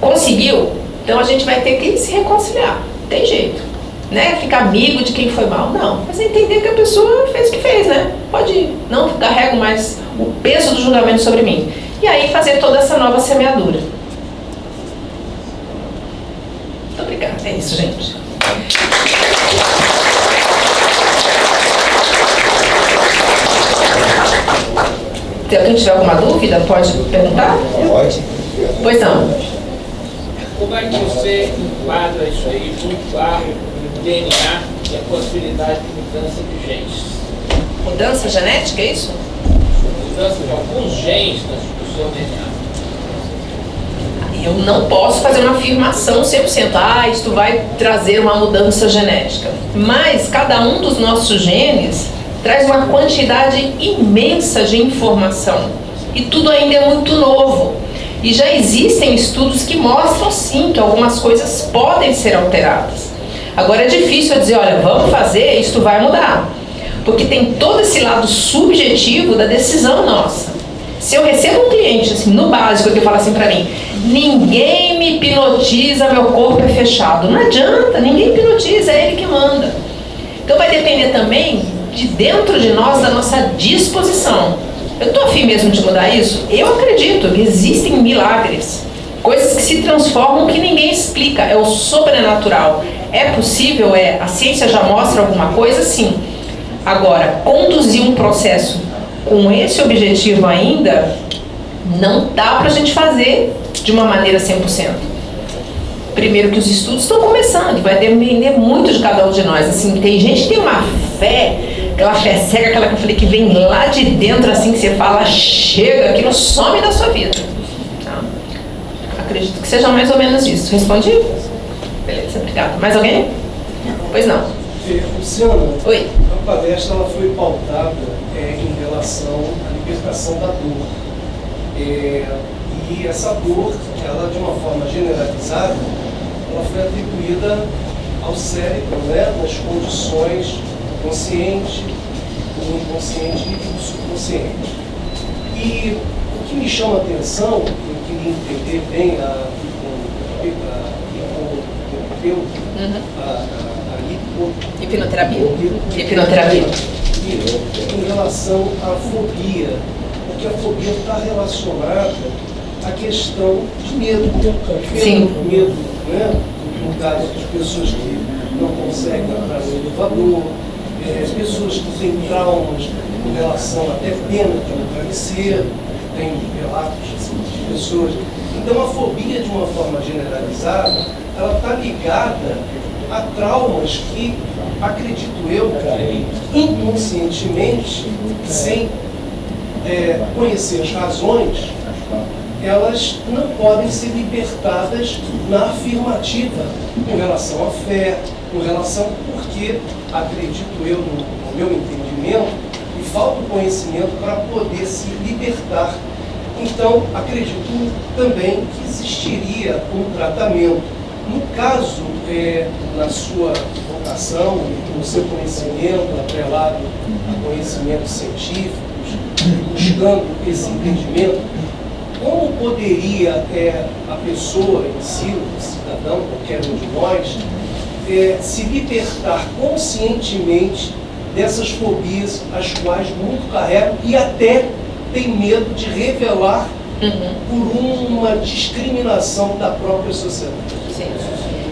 Speaker 2: Conseguiu? Então a gente vai ter que se reconciliar, tem jeito. Né? Ficar amigo de quem foi mal, não. Mas entender que a pessoa fez o que fez, né? Pode ir. Não carrego mais o peso do julgamento sobre mim. E aí fazer toda essa nova semeadura. É isso, gente. Se alguém tiver alguma dúvida, pode perguntar?
Speaker 3: Pode.
Speaker 2: Pois não.
Speaker 4: Como é que você enquadra isso aí junto ao DNA e a possibilidade de mudança de genes?
Speaker 2: Mudança genética, é isso?
Speaker 4: mudança de alguns genes no seu DNA.
Speaker 2: Eu não posso fazer uma afirmação 100%, ah, isto vai trazer uma mudança genética. Mas cada um dos nossos genes traz uma quantidade imensa de informação. E tudo ainda é muito novo. E já existem estudos que mostram sim que algumas coisas podem ser alteradas. Agora é difícil eu dizer, olha, vamos fazer, isto vai mudar. Porque tem todo esse lado subjetivo da decisão nossa. Se eu recebo um cliente, assim, no básico, que fala assim pra mim, ninguém me hipnotiza, meu corpo é fechado. Não adianta, ninguém hipnotiza, é ele que manda. Então vai depender também de dentro de nós, da nossa disposição. Eu estou afim mesmo de mudar isso? Eu acredito que existem milagres. Coisas que se transformam que ninguém explica. É o sobrenatural. É possível? É. A ciência já mostra alguma coisa? Sim. Agora, conduzir um processo com esse objetivo ainda, não dá para a gente fazer de uma maneira 100%. Primeiro que os estudos estão começando, vai depender muito de cada um de nós. Assim, tem gente que tem uma fé, aquela fé cega, aquela que eu falei, que vem lá de dentro, assim, que você fala, chega, aquilo some da sua vida. Tá? Acredito que seja mais ou menos isso. Respondi? Beleza, obrigada. Mais alguém? Pois não.
Speaker 5: Luciana,
Speaker 2: Oi.
Speaker 5: a palestra ela foi pautada é, em relação à libertação da dor. É, e essa dor, ela de uma forma generalizada, ela foi atribuída ao cérebro, né, nas condições consciente, o inconsciente e o subconsciente. E o que me chama a atenção, eu queria entender bem a, hipoterapeuta,
Speaker 2: Uhum.
Speaker 5: a, a,
Speaker 2: Hipnoterapia. Hipnoterapia.
Speaker 5: em relação à fobia, porque a fobia está relacionada à questão de medo.
Speaker 2: Sim.
Speaker 5: Medo, né? No caso das pessoas que não conseguem entrar no elevador, é, as pessoas que têm traumas com relação até pena de um travesseiro, tem relatos assim, de pessoas. Então a fobia, de uma forma generalizada, ela está ligada a traumas que, acredito eu, inconscientemente, sem é, conhecer as razões, elas não podem ser libertadas na afirmativa com relação à fé, com relação, porque, acredito eu, no, no meu entendimento, e falta o conhecimento para poder se libertar. Então, acredito também que existiria um tratamento. No caso, é, na sua vocação, no seu conhecimento, atrelado a conhecimentos científicos, buscando esse entendimento, como poderia é, a pessoa em si, o cidadão, qualquer um de nós, é, se libertar conscientemente dessas fobias as quais muito carregam e até tem medo de revelar
Speaker 2: Uhum.
Speaker 5: por uma discriminação da própria sociedade.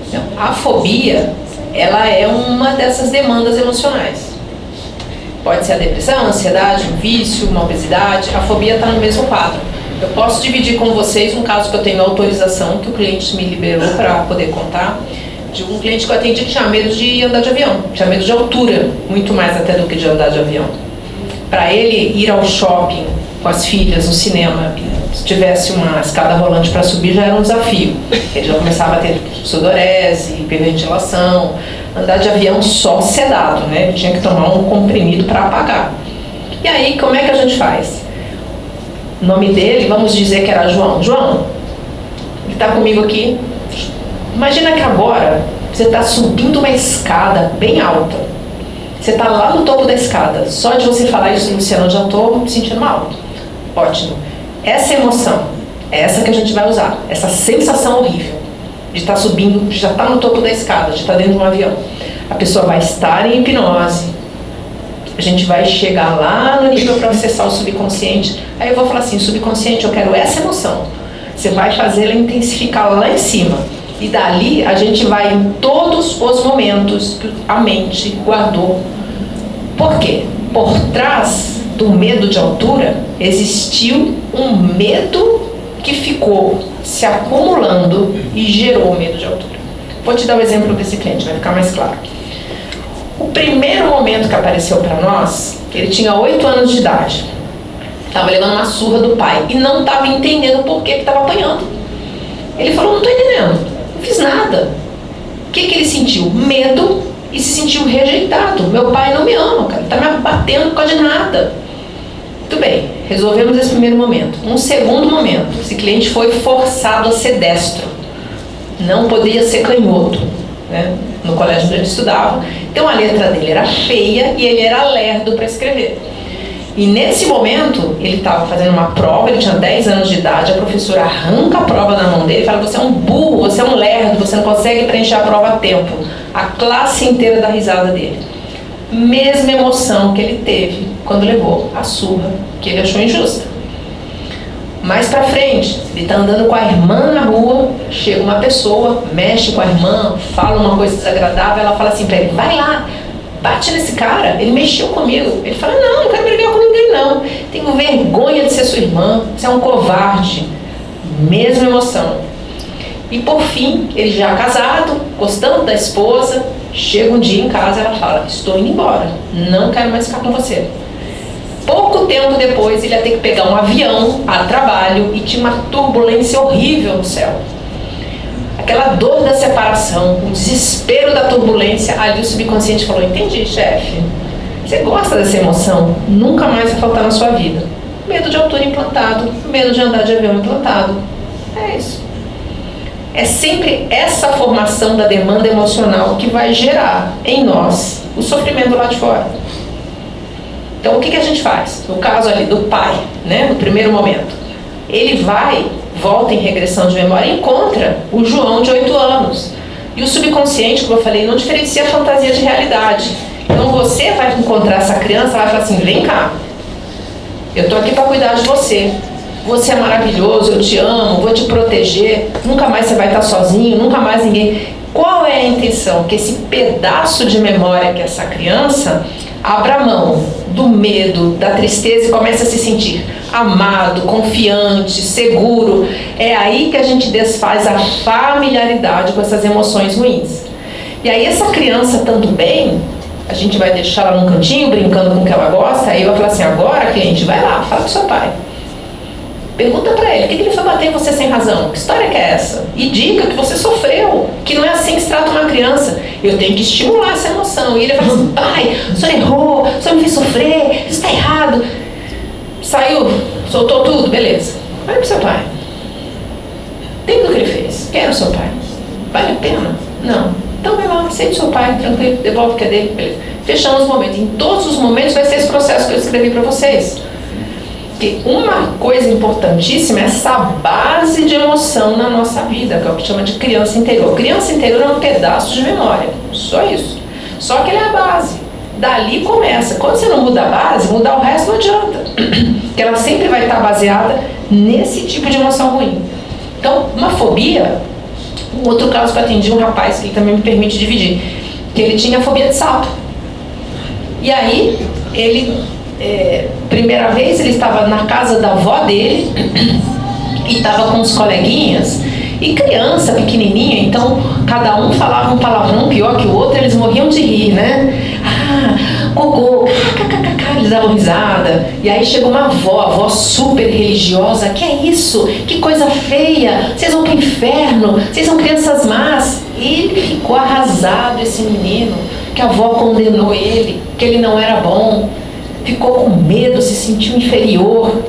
Speaker 2: Então, a fobia, ela é uma dessas demandas emocionais. Pode ser a depressão, a ansiedade, um vício, uma obesidade. A fobia está no mesmo quadro. Eu posso dividir com vocês um caso que eu tenho autorização, que o cliente me liberou para poder contar, de um cliente que eu atendi que tinha medo de andar de avião, tinha medo de altura, muito mais até do que de andar de avião. Para ele ir ao shopping com as filhas, no cinema, se tivesse uma escada rolante para subir já era um desafio. Ele já começava a ter sudorese, hiperventilação, andar de avião só sedado, né? Ele tinha que tomar um comprimido para apagar. E aí, como é que a gente faz? O nome dele, vamos dizer que era João. João, ele está comigo aqui. Imagina que agora você está subindo uma escada bem alta. Você está lá no topo da escada. Só de você falar isso, Luciano, eu já estou me sentindo mal. Ótimo. Essa emoção é essa que a gente vai usar. Essa sensação horrível de estar subindo, de já estar no topo da escada, de estar dentro de um avião. A pessoa vai estar em hipnose. A gente vai chegar lá no nível para acessar o subconsciente. Aí eu vou falar assim, subconsciente, eu quero essa emoção. Você vai fazer ela intensificar lá em cima. E dali a gente vai em todos os momentos que a mente guardou. Por quê? Por trás do medo de altura existiu um medo que ficou se acumulando e gerou medo de altura. Vou te dar o exemplo desse cliente, vai ficar mais claro. O primeiro momento que apareceu para nós, ele tinha 8 anos de idade. Estava levando uma surra do pai e não estava entendendo por que estava apanhando. Ele falou: Não estou entendendo, não fiz nada. O que, que ele sentiu? Medo e se sentiu rejeitado. Meu pai não me ama, cara, está me batendo por causa de nada. Muito bem, resolvemos esse primeiro momento. Um segundo momento, esse cliente foi forçado a ser destro. Não podia ser canhoto, né? no colégio onde ele estudava. Então a letra dele era feia e ele era lerdo para escrever. E nesse momento, ele estava fazendo uma prova, ele tinha 10 anos de idade, a professora arranca a prova na mão dele e fala: Você é um burro, você é um lerdo, você não consegue preencher a prova a tempo. A classe inteira dá risada dele. Mesma emoção que ele teve quando levou a surra, que ele achou injusta. Mais pra frente, ele está andando com a irmã na rua, chega uma pessoa, mexe com a irmã, fala uma coisa desagradável, ela fala assim pra ele: Vai lá, bate nesse cara, ele mexeu comigo. Ele fala, não, não quero brigar com ninguém não. Tenho vergonha de ser sua irmã, você é um covarde. Mesma emoção. E por fim, ele já casado, gostando da esposa, chega um dia em casa ela fala, estou indo embora, não quero mais ficar com você. Pouco tempo depois, ele ia ter que pegar um avião a trabalho e tinha uma turbulência horrível no céu aquela dor da separação, o desespero da turbulência, ali o subconsciente falou: Entendi, chefe. Você gosta dessa emoção? Nunca mais vai faltar na sua vida. Medo de altura implantado, medo de andar de avião implantado. É isso. É sempre essa formação da demanda emocional que vai gerar em nós o sofrimento lá de fora. Então o que, que a gente faz? No caso ali do pai, né, no primeiro momento, ele vai volta em regressão de memória e encontra o João de 8 anos. E o subconsciente, como eu falei, não diferencia a fantasia de realidade. Então você vai encontrar essa criança, vai falar assim: vem cá, eu estou aqui para cuidar de você. Você é maravilhoso, eu te amo, vou te proteger. Nunca mais você vai estar sozinho, nunca mais ninguém. Qual é a intenção? Que esse pedaço de memória que essa criança abra mão do medo, da tristeza e comece a se sentir amado, confiante, seguro. É aí que a gente desfaz a familiaridade com essas emoções ruins. E aí essa criança tanto bem, a gente vai deixar ela num cantinho brincando com o que ela gosta, aí vai falar assim, agora cliente, vai lá, fala com seu pai. Pergunta para ele, o que, que ele foi bater em você sem razão? Que história que é essa? E diga que você sofreu, que não é assim que se trata uma criança. Eu tenho que estimular essa emoção. E ele fala assim, pai, o senhor errou, o senhor me fez sofrer, isso está errado. Saiu, soltou tudo, beleza. Vai pro seu pai. Tem o que ele fez. Quero o seu pai. Vale a pena? Não. Então vai lá, aceite seu pai, tranquilo, devolve o que é dele, beleza. Fechamos o momento. Em todos os momentos vai ser esse processo que eu escrevi para vocês. Que uma coisa importantíssima é essa base de emoção na nossa vida, que é o que chama de criança interior. Criança interior é um pedaço de memória, só isso. Só que ele é a base. Dali começa. Quando você não muda a base, mudar o resto não adianta. Porque ela sempre vai estar baseada nesse tipo de emoção ruim. Então, uma fobia, um outro caso que eu atendi um rapaz que também me permite dividir, que ele tinha fobia de sapo. E aí, ele é, primeira vez ele estava na casa da avó dele e estava com os coleguinhas e criança pequenininha, então cada um falava um palavrão pior que o outro, eles morriam de rir, né? Ah, cocô, kkkk, eles davam risada. E aí chegou uma avó, avó super religiosa, que é isso? Que coisa feia, vocês vão pro inferno, vocês são crianças más. E ele ficou arrasado, esse menino, que a avó condenou ele, que ele não era bom ficou com medo, se sentiu inferior.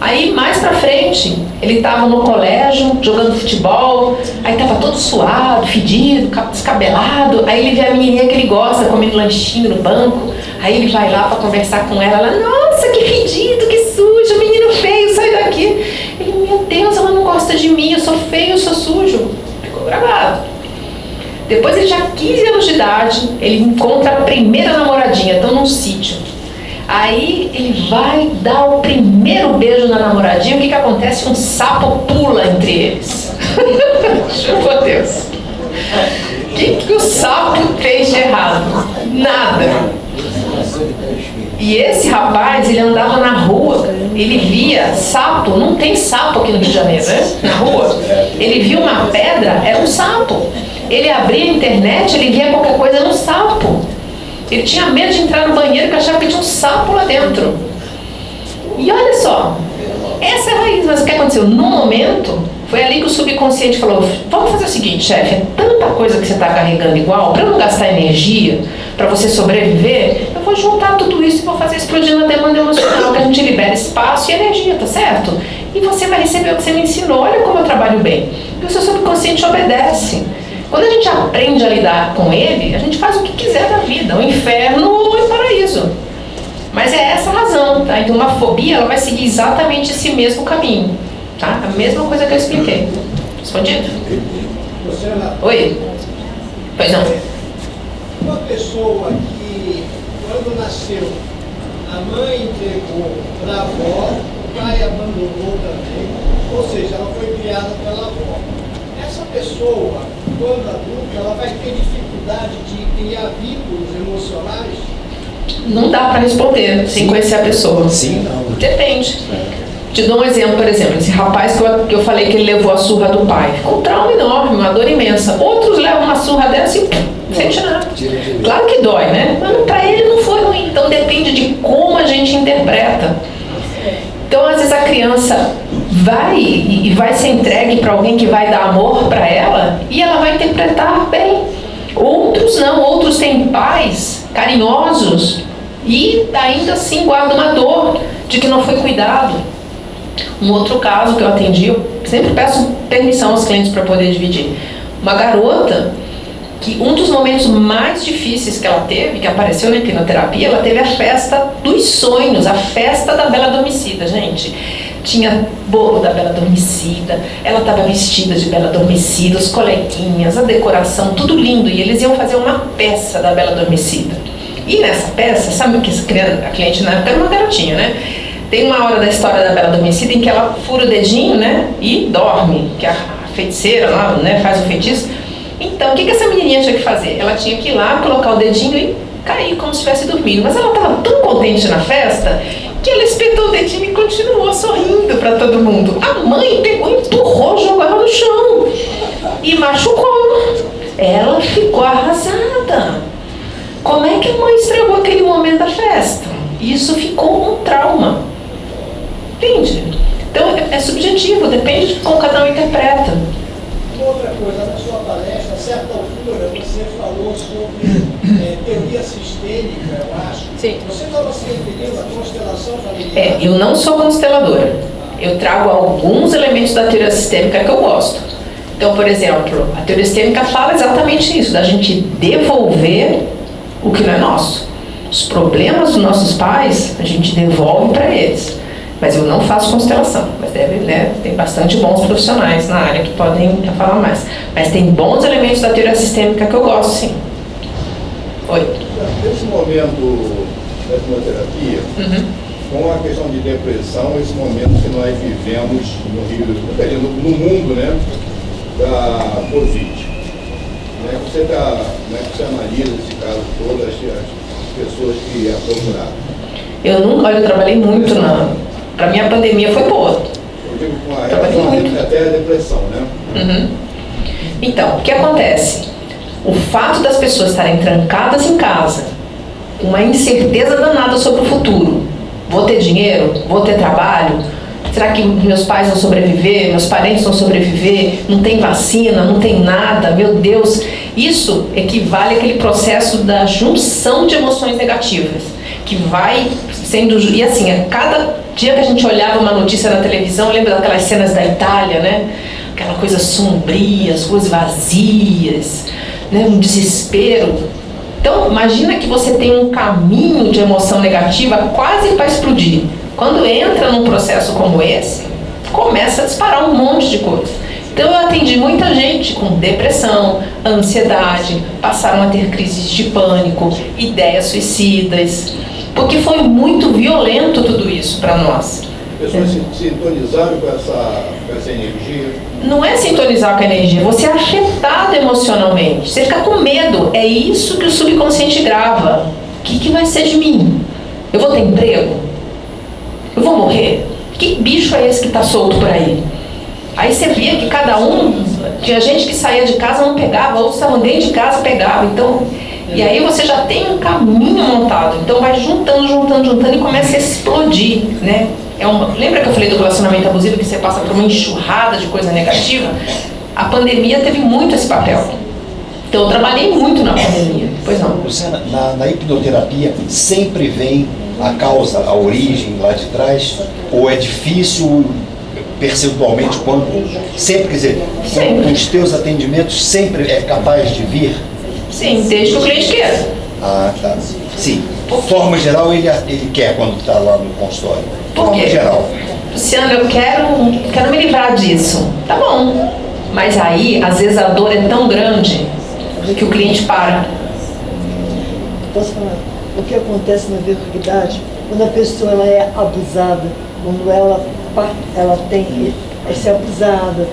Speaker 2: Aí mais pra frente, ele estava no colégio jogando futebol, aí estava todo suado, fedido, descabelado. Aí ele vê a menininha que ele gosta comendo lanchinho no banco. Aí ele vai lá para conversar com ela. Ela, nossa, que fedido, que sujo, menino feio, sai daqui. Ele, meu Deus, ela não gosta de mim, eu sou feio, eu sou sujo. Ficou gravado. Depois ele já 15 anos de idade, ele encontra a primeira namoradinha, estão num sítio. Aí ele vai dar o primeiro beijo na namoradinha, o que, que acontece? Um sapo pula entre eles. Meu Deus. O que, que o sapo fez de errado? Nada. E esse rapaz, ele andava na rua, ele via sapo, não tem sapo aqui no Rio de Janeiro, né? Na rua. Ele via uma pedra, era um sapo. Ele abria a internet, ele via qualquer coisa, era um sapo. Ele tinha medo de entrar no banheiro porque achava que tinha um sapo lá dentro. E olha só, essa é a raiz, mas o que aconteceu? No momento, foi ali que o subconsciente falou: vamos fazer o seguinte, chefe, é tanta coisa que você está carregando igual, para não gastar energia, para você sobreviver, eu vou juntar tudo isso e vou fazer explodir na demanda emocional, que a gente libera espaço e energia, tá certo? E você vai receber o que você me ensinou. Olha como eu trabalho bem. E o seu subconsciente obedece. Quando a gente aprende a lidar com ele, a gente faz o que quiser da vida, o inferno ou o paraíso. Mas é essa a razão, tá? Então uma fobia ela vai seguir exatamente esse mesmo caminho, tá? A mesma coisa que eu expliquei. Respondido? Oi? Pois não.
Speaker 6: Uma pessoa que, quando nasceu, a mãe entregou para a avó, o pai abandonou também, ou seja, ela foi criada pela avó. Essa pessoa, quando adulta, ela vai ter dificuldade de criar vínculos emocionais
Speaker 2: não dá para responder sem conhecer a pessoa.
Speaker 3: Sim, não.
Speaker 2: Depende. Te dou um exemplo, por exemplo, esse rapaz que eu, que eu falei que ele levou a surra do pai. Ficou um trauma enorme, uma dor imensa. Outros levam uma surra dessa e não sente nada. Claro que dói, né? Mas para ele não foi ruim. Então depende de como a gente interpreta. Então, às vezes a criança vai e vai ser entregue para alguém que vai dar amor para ela e ela vai interpretar bem. Outros não, outros têm pais carinhosos e ainda assim guarda uma dor de que não foi cuidado. Um outro caso que eu atendi, eu sempre peço permissão aos clientes para poder dividir. Uma garota que um dos momentos mais difíceis que ela teve, que apareceu na hipnoterapia, ela teve a festa dos sonhos, a festa da Bela Adormecida, gente. Tinha bolo da Bela Adormecida, ela estava vestida de Bela Adormecida, os coleguinhas, a decoração, tudo lindo. E eles iam fazer uma peça da Bela Adormecida. E nessa peça, sabe que a cliente na época era uma garotinha, né? Tem uma hora da história da Bela Adormecida em que ela fura o dedinho, né? E dorme, que a feiticeira lá, né, faz o feitiço. Então, o que, que essa menininha tinha que fazer? Ela tinha que ir lá, colocar o dedinho e cair como se estivesse dormindo. Mas ela estava tão contente na festa que ela espetou o dedinho e continuou sorrindo para todo mundo. A mãe pegou, empurrou, jogou ela no chão e machucou. Ela ficou arrasada. Como é que a mãe estragou aquele momento da festa? Isso ficou um trauma. Entende? Então é, é subjetivo, depende de como cada um interpreta.
Speaker 6: Outra coisa, na sua palestra, a certa altura, você falou sobre é, teoria sistêmica, eu acho.
Speaker 2: Sim.
Speaker 6: Você estava se referindo à constelação familiar?
Speaker 2: É, eu não sou consteladora. Eu trago alguns elementos da teoria sistêmica que eu gosto. Então, por exemplo, a teoria sistêmica fala exatamente isso, da gente devolver o que não é nosso. Os problemas dos nossos pais, a gente devolve para eles. Mas eu não faço constelação, mas deve, né, tem bastante bons profissionais na área que podem falar mais. Mas tem bons elementos da teoria sistêmica que eu gosto, sim. Oi.
Speaker 7: Nesse momento da quimioterapia,
Speaker 2: uhum.
Speaker 7: com a questão de depressão, esse momento que nós vivemos no Rio, no, no mundo, né, da Covid. Como é que você, tá, é que você analisa esse caso todo, as, as pessoas que a procuraram?
Speaker 2: Eu nunca, olha, eu trabalhei muito na. Para mim a pandemia foi boa.
Speaker 7: Eu digo com a
Speaker 2: Trabalhei muito.
Speaker 7: até a depressão, né?
Speaker 2: Uhum. Então, o que acontece? O fato das pessoas estarem trancadas em casa, uma incerteza danada sobre o futuro. Vou ter dinheiro? Vou ter trabalho? Será que meus pais vão sobreviver? Meus parentes vão sobreviver? Não tem vacina? Não tem nada? Meu Deus! Isso equivale àquele processo da junção de emoções negativas, que vai sendo. E assim, a cada dia que a gente olhava uma notícia na televisão, lembra daquelas cenas da Itália, né? Aquela coisa sombria, as ruas vazias, né? um desespero. Então, imagina que você tem um caminho de emoção negativa quase para explodir. Quando entra num processo como esse, começa a disparar um monte de coisa. Então, eu atendi muita gente com depressão, ansiedade, passaram a ter crises de pânico, ideias suicidas, porque foi muito violento tudo isso para nós.
Speaker 7: Pessoas se sintonizaram com essa, com essa energia.
Speaker 2: Não é sintonizar com a energia, você é afetado emocionalmente. Você fica com medo. É isso que o subconsciente grava. O que, que vai ser de mim? Eu vou ter emprego? Eu vou morrer? Que bicho é esse que está solto por aí? Aí você via que cada um, tinha gente que saía de casa não pegava, outros estavam dentro de casa pegava. Então, e aí você já tem um caminho montado. Então vai juntando, juntando, juntando e começa a explodir, né? é uma, lembra que eu falei do relacionamento abusivo que você passa por uma enxurrada de coisa negativa? A pandemia teve muito esse papel. Então eu trabalhei muito na pandemia. Pois não.
Speaker 3: Luciana, na, na hipnoterapia sempre vem a causa, a origem lá de trás? Ou é difícil percentualmente quando sempre, quer dizer,
Speaker 2: Sempre.
Speaker 3: os teus atendimentos sempre é capaz de vir?
Speaker 2: Sim, desde que o cliente queira.
Speaker 3: Ah, tá. Sim. Forma geral ele, ele quer quando está lá no consultório.
Speaker 2: Por
Speaker 3: Forma
Speaker 2: quê?
Speaker 3: geral.
Speaker 2: Luciano, eu quero, quero me livrar disso. Tá bom. Mas aí, às vezes, a dor é tão grande que o cliente para.
Speaker 8: Posso falar? O que acontece na verdade, quando a pessoa ela é abusada, quando ela, ela tem é ser abusada,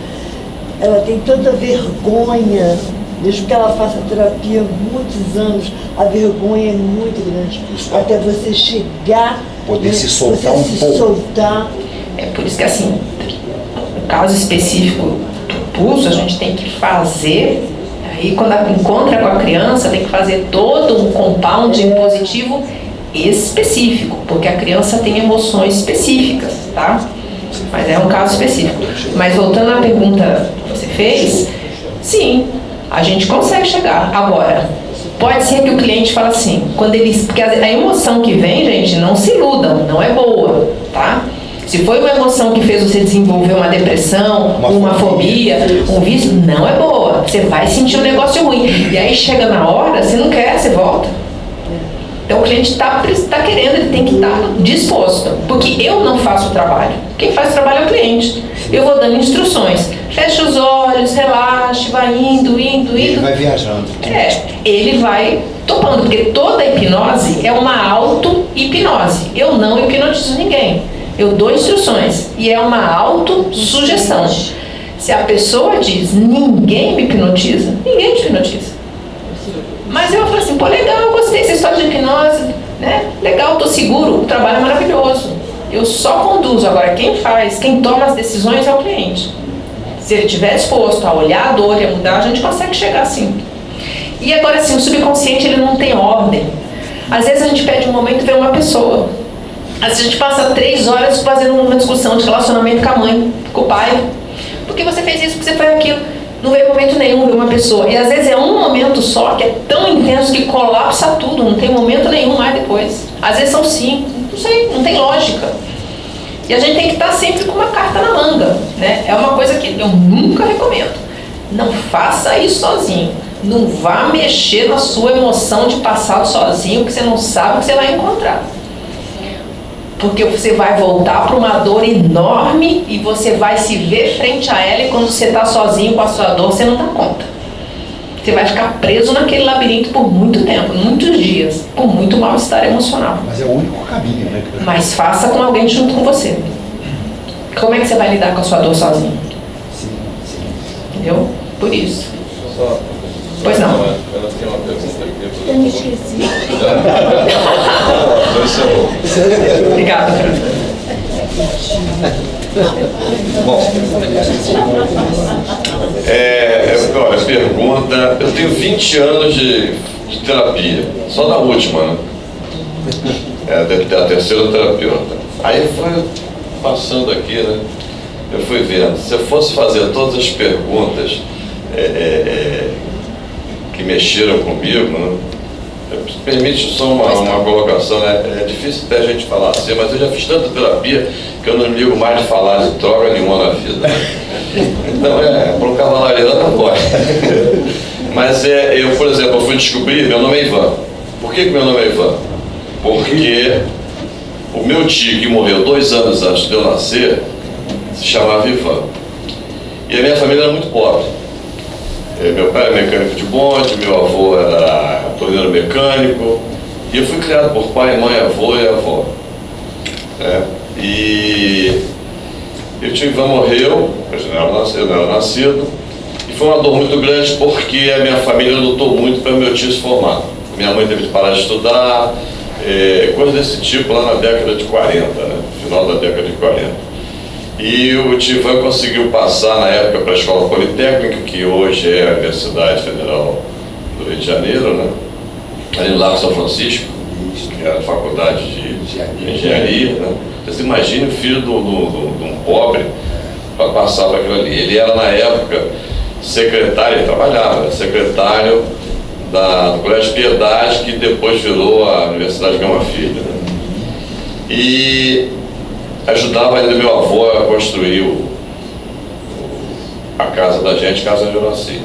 Speaker 8: ela tem tanta vergonha, mesmo que ela faça terapia há muitos anos, a vergonha é muito grande. Até você chegar,
Speaker 3: Poder
Speaker 8: né,
Speaker 3: se soltar
Speaker 8: você
Speaker 3: um
Speaker 8: se
Speaker 3: pouco.
Speaker 8: soltar.
Speaker 2: É por isso que, assim, no caso específico do pulso, a gente tem que fazer. Aí, quando encontra com a criança, tem que fazer todo um compound impositivo específico, porque a criança tem emoções específicas, tá? Mas é um caso específico. Mas voltando à pergunta que você fez, sim, a gente consegue chegar. Agora, pode ser que o cliente fale assim, quando ele, porque a emoção que vem, gente, não se iludam, não é boa, tá? Se foi uma emoção que fez você desenvolver uma depressão,
Speaker 3: Uma
Speaker 2: uma,
Speaker 3: fobia.
Speaker 2: fobia, um vício, não é boa. Você vai sentir um negócio ruim. E aí chega na hora, você não quer, você volta. Então o cliente está tá querendo, ele tem que estar disposto. Porque eu não faço o trabalho. Quem faz o trabalho é o cliente. Eu vou dando instruções. Fecha os olhos, relaxe, vai indo, indo,
Speaker 3: Ele
Speaker 2: indo.
Speaker 3: vai viajando.
Speaker 2: É, ele vai topando, porque toda hipnose é uma auto-hipnose. Eu não hipnotizo ninguém. Eu dou instruções e é uma auto-sugestão. Se a pessoa diz ninguém me hipnotiza, ninguém te hipnotiza. Mas eu falo assim, pô, legal, gostei dessa história de hipnose, né? Legal, tô seguro, o trabalho é maravilhoso. Eu só conduzo. Agora, quem faz, quem toma as decisões é o cliente. Se ele estiver disposto a olhar a dor e a mudar, a gente consegue chegar assim. E agora, assim, o subconsciente ele não tem ordem. Às vezes a gente pede um momento e vê uma pessoa. Às vezes a gente passa três horas fazendo uma discussão de relacionamento com a mãe, com o pai. Por que você fez isso? Por que você fez aquilo? Não veio momento nenhum ver uma pessoa. E às vezes é um momento só que é tão intenso que colapsa tudo. Não tem momento nenhum mais depois. Às vezes são cinco. Não sei, não tem lógica. E a gente tem que estar sempre com uma carta na manga, né? É uma coisa que eu nunca recomendo. Não faça isso sozinho. Não vá mexer na sua emoção de passado sozinho, que você não sabe o que você vai encontrar. Porque você vai voltar para uma dor enorme e você vai se ver frente a ela e quando você está sozinho com a sua dor, você não dá conta. Você vai ficar preso naquele labirinto por muito tempo, muitos dias, com muito mal-estar emocional.
Speaker 3: Mas é o único caminho, né?
Speaker 2: Mas faça com alguém junto com você. Como é que você vai lidar com a sua dor sozinho?
Speaker 3: Sim, sim.
Speaker 2: Entendeu? Por isso.
Speaker 1: Só-
Speaker 2: Pois não.
Speaker 1: Ela ela tem uma pergunta aqui.
Speaker 8: Eu me esqueci.
Speaker 1: Encerrou.
Speaker 2: Obrigada.
Speaker 1: Bom, é, eu- olha, pergunta. Eu tenho 20 anos de, de terapia, só da última, né? É, a terceira terapeuta. Aí foi passando aqui, né? Eu fui vendo. Se eu fosse fazer todas as perguntas é, é, é, que mexeram comigo, né? Permite só uma, uma colocação, né? É difícil até a gente falar assim, mas eu já fiz tanta terapia que eu não me ligo mais de falar de droga nenhuma na vida. Então, é, para um cavalariano não pode. Mas é, eu, por exemplo, eu fui descobrir, meu nome é Ivan. Por que, que meu nome é Ivan? Porque o meu tio, que morreu dois anos antes de eu nascer, se chamava Ivan. E a minha família era muito pobre. Eh, Meu pai era mecânico de bonde, meu avô era torneiro mecânico. E eu fui criado por pai, mãe, avô e avó. É, e e o tio Ivan morreu, eu não era nascido, eu. E foi uma dor muito grande porque a minha família lutou muito para meu tio se formar. Minha mãe teve que parar de estudar, eh, coisa desse tipo lá na década de 40, né? final da década de 40. E o Tivan conseguiu passar na época para a Escola Politécnica, que hoje é a Universidade Federal do Rio de Janeiro, né? ali no Lago São Francisco. que era a faculdade de engenharia. Né? Você imagina o filho de um pobre para passar para aquilo ali. Ele era, na época, secretário, ele trabalhava, secretário da, do Colégio Piedade, que depois virou a Universidade Gama Filho. Né? E ajudava ainda meu avô a construir o, a casa da gente, Casa de Horaci.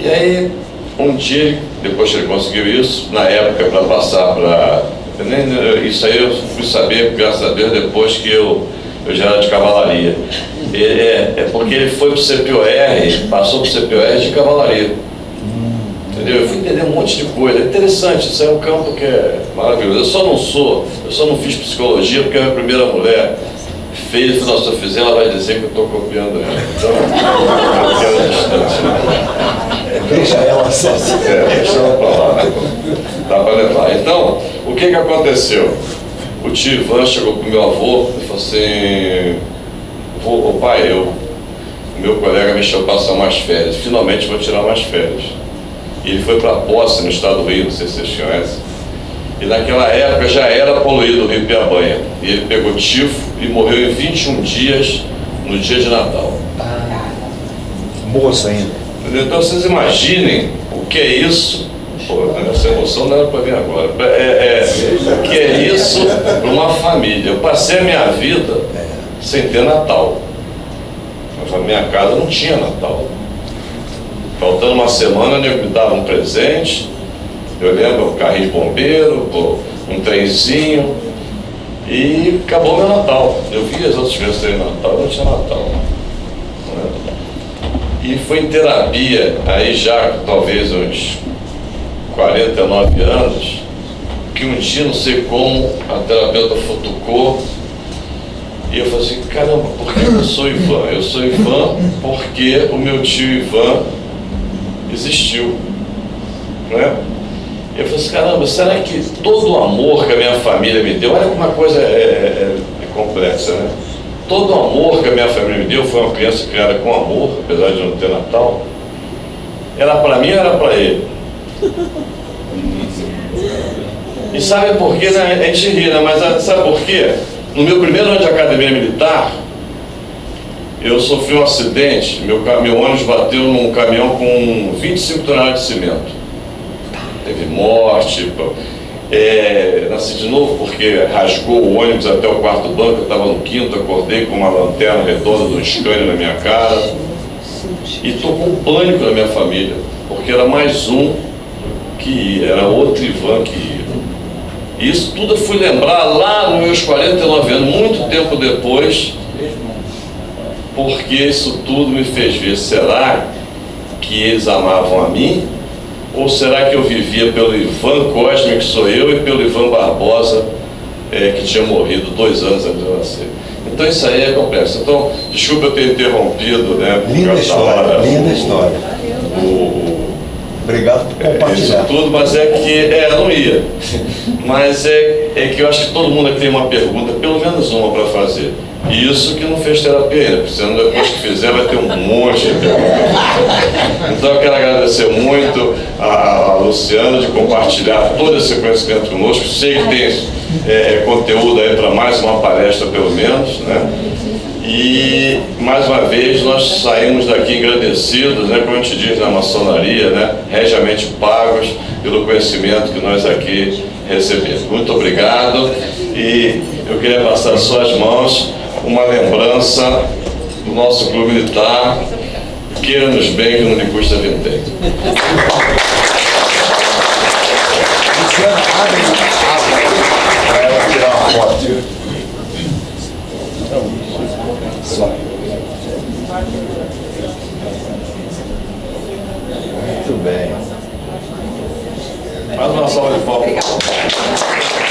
Speaker 1: E aí, um dia, depois que ele conseguiu isso, na época para passar para. Isso aí eu fui saber, graças a Deus, depois que eu, eu já era de cavalaria. é, é porque ele foi para o CPOR, passou para o CPOR de cavalaria. Entendeu? Eu fui entender um monte de coisa. É interessante, isso é um campo que é maravilhoso. Eu só não sou, eu só não fiz psicologia porque a minha primeira mulher fez, se eu fizer, ela vai dizer que eu estou copiando ela. Então, eu quero distância.
Speaker 3: Deixa ela só.
Speaker 1: É, deixa ela para lá? Dá para levar. Então, o que que aconteceu? O tio Ivan chegou pro meu avô e falou assim, vô, pai, eu, meu colega me chamou para passar umas férias, finalmente vou tirar umas férias. E ele foi para Posse, no estado do Rio, não sei se vocês conhecem. E naquela época já era poluído o Rio Piabanha. E ele pegou tifo e morreu em 21 dias, no dia de Natal.
Speaker 3: Moço ainda.
Speaker 1: Então vocês imaginem o que é isso. Pô, essa emoção não era para vir agora. É, é, o que é isso para uma família? Eu passei a minha vida sem ter Natal. Na minha casa não tinha Natal. Faltando uma semana, eu me dava um presente. Eu lembro, um carrinho de bombeiro, um trenzinho. E acabou meu Natal. Eu vi as outras crianças terem Natal, não tinha Natal. Né? E foi em terapia, aí já talvez uns 49 anos, que um dia, não sei como, a terapeuta futucou e eu falei assim, caramba, por que eu sou Ivan? Eu sou Ivan porque o meu tio Ivan existiu. Né? Eu falei assim, caramba, será que todo o amor que a minha família me deu, olha como uma coisa é, é, é complexa, né? Todo o amor que a minha família me deu, foi uma criança criada com amor, apesar de não ter Natal, era para mim ou era para ele? E sabe por quê? Né? A gente ri, né? Mas sabe por quê? No meu primeiro ano de academia militar, eu sofri um acidente, meu, meu ônibus bateu num caminhão com 25 toneladas de cimento. Teve morte, é, nasci de novo porque rasgou o ônibus até o quarto banco, eu estava no quinto, acordei com uma lanterna redonda do Scania na minha cara. E tocou um pânico na minha família, porque era mais um que ia, era outro Ivan que ia. Isso tudo eu fui lembrar lá nos meus 49 anos, muito tempo depois, porque isso tudo me fez ver, será que eles amavam a mim? Ou será que eu vivia pelo Ivan Cosme, que sou eu, e pelo Ivan Barbosa, é, que tinha morrido dois anos antes de eu nascer? Então isso aí é complexo. Então, desculpa eu ter interrompido, né?
Speaker 3: Linda história, hora, linda
Speaker 1: o,
Speaker 3: história.
Speaker 1: O,
Speaker 3: Obrigado por
Speaker 1: é,
Speaker 3: compartilhar.
Speaker 1: Isso tudo, mas é que, é, não ia. Mas é, é que eu acho que todo mundo aqui tem uma pergunta, pelo menos uma para fazer. Isso que não fez terapia ainda, porque depois que fizer vai ter um monte de perguntas. Então eu quero agradecer muito a, a Luciana de compartilhar todo esse conhecimento conosco. Sei que tem é, é conteúdo aí para mais uma palestra pelo menos, né? E mais uma vez nós saímos daqui agradecidos, né, como a gente diz na maçonaria, né, regiamente pagos pelo conhecimento que nós aqui recebemos. Muito obrigado e eu queria passar às suas mãos uma lembrança do nosso clube militar, queira-nos bem que não lhe custa vintém.
Speaker 3: Luciana, abre, abre. Para ela tirar uma foto. Só. Muito bem.
Speaker 1: Mais uma salva de palmas.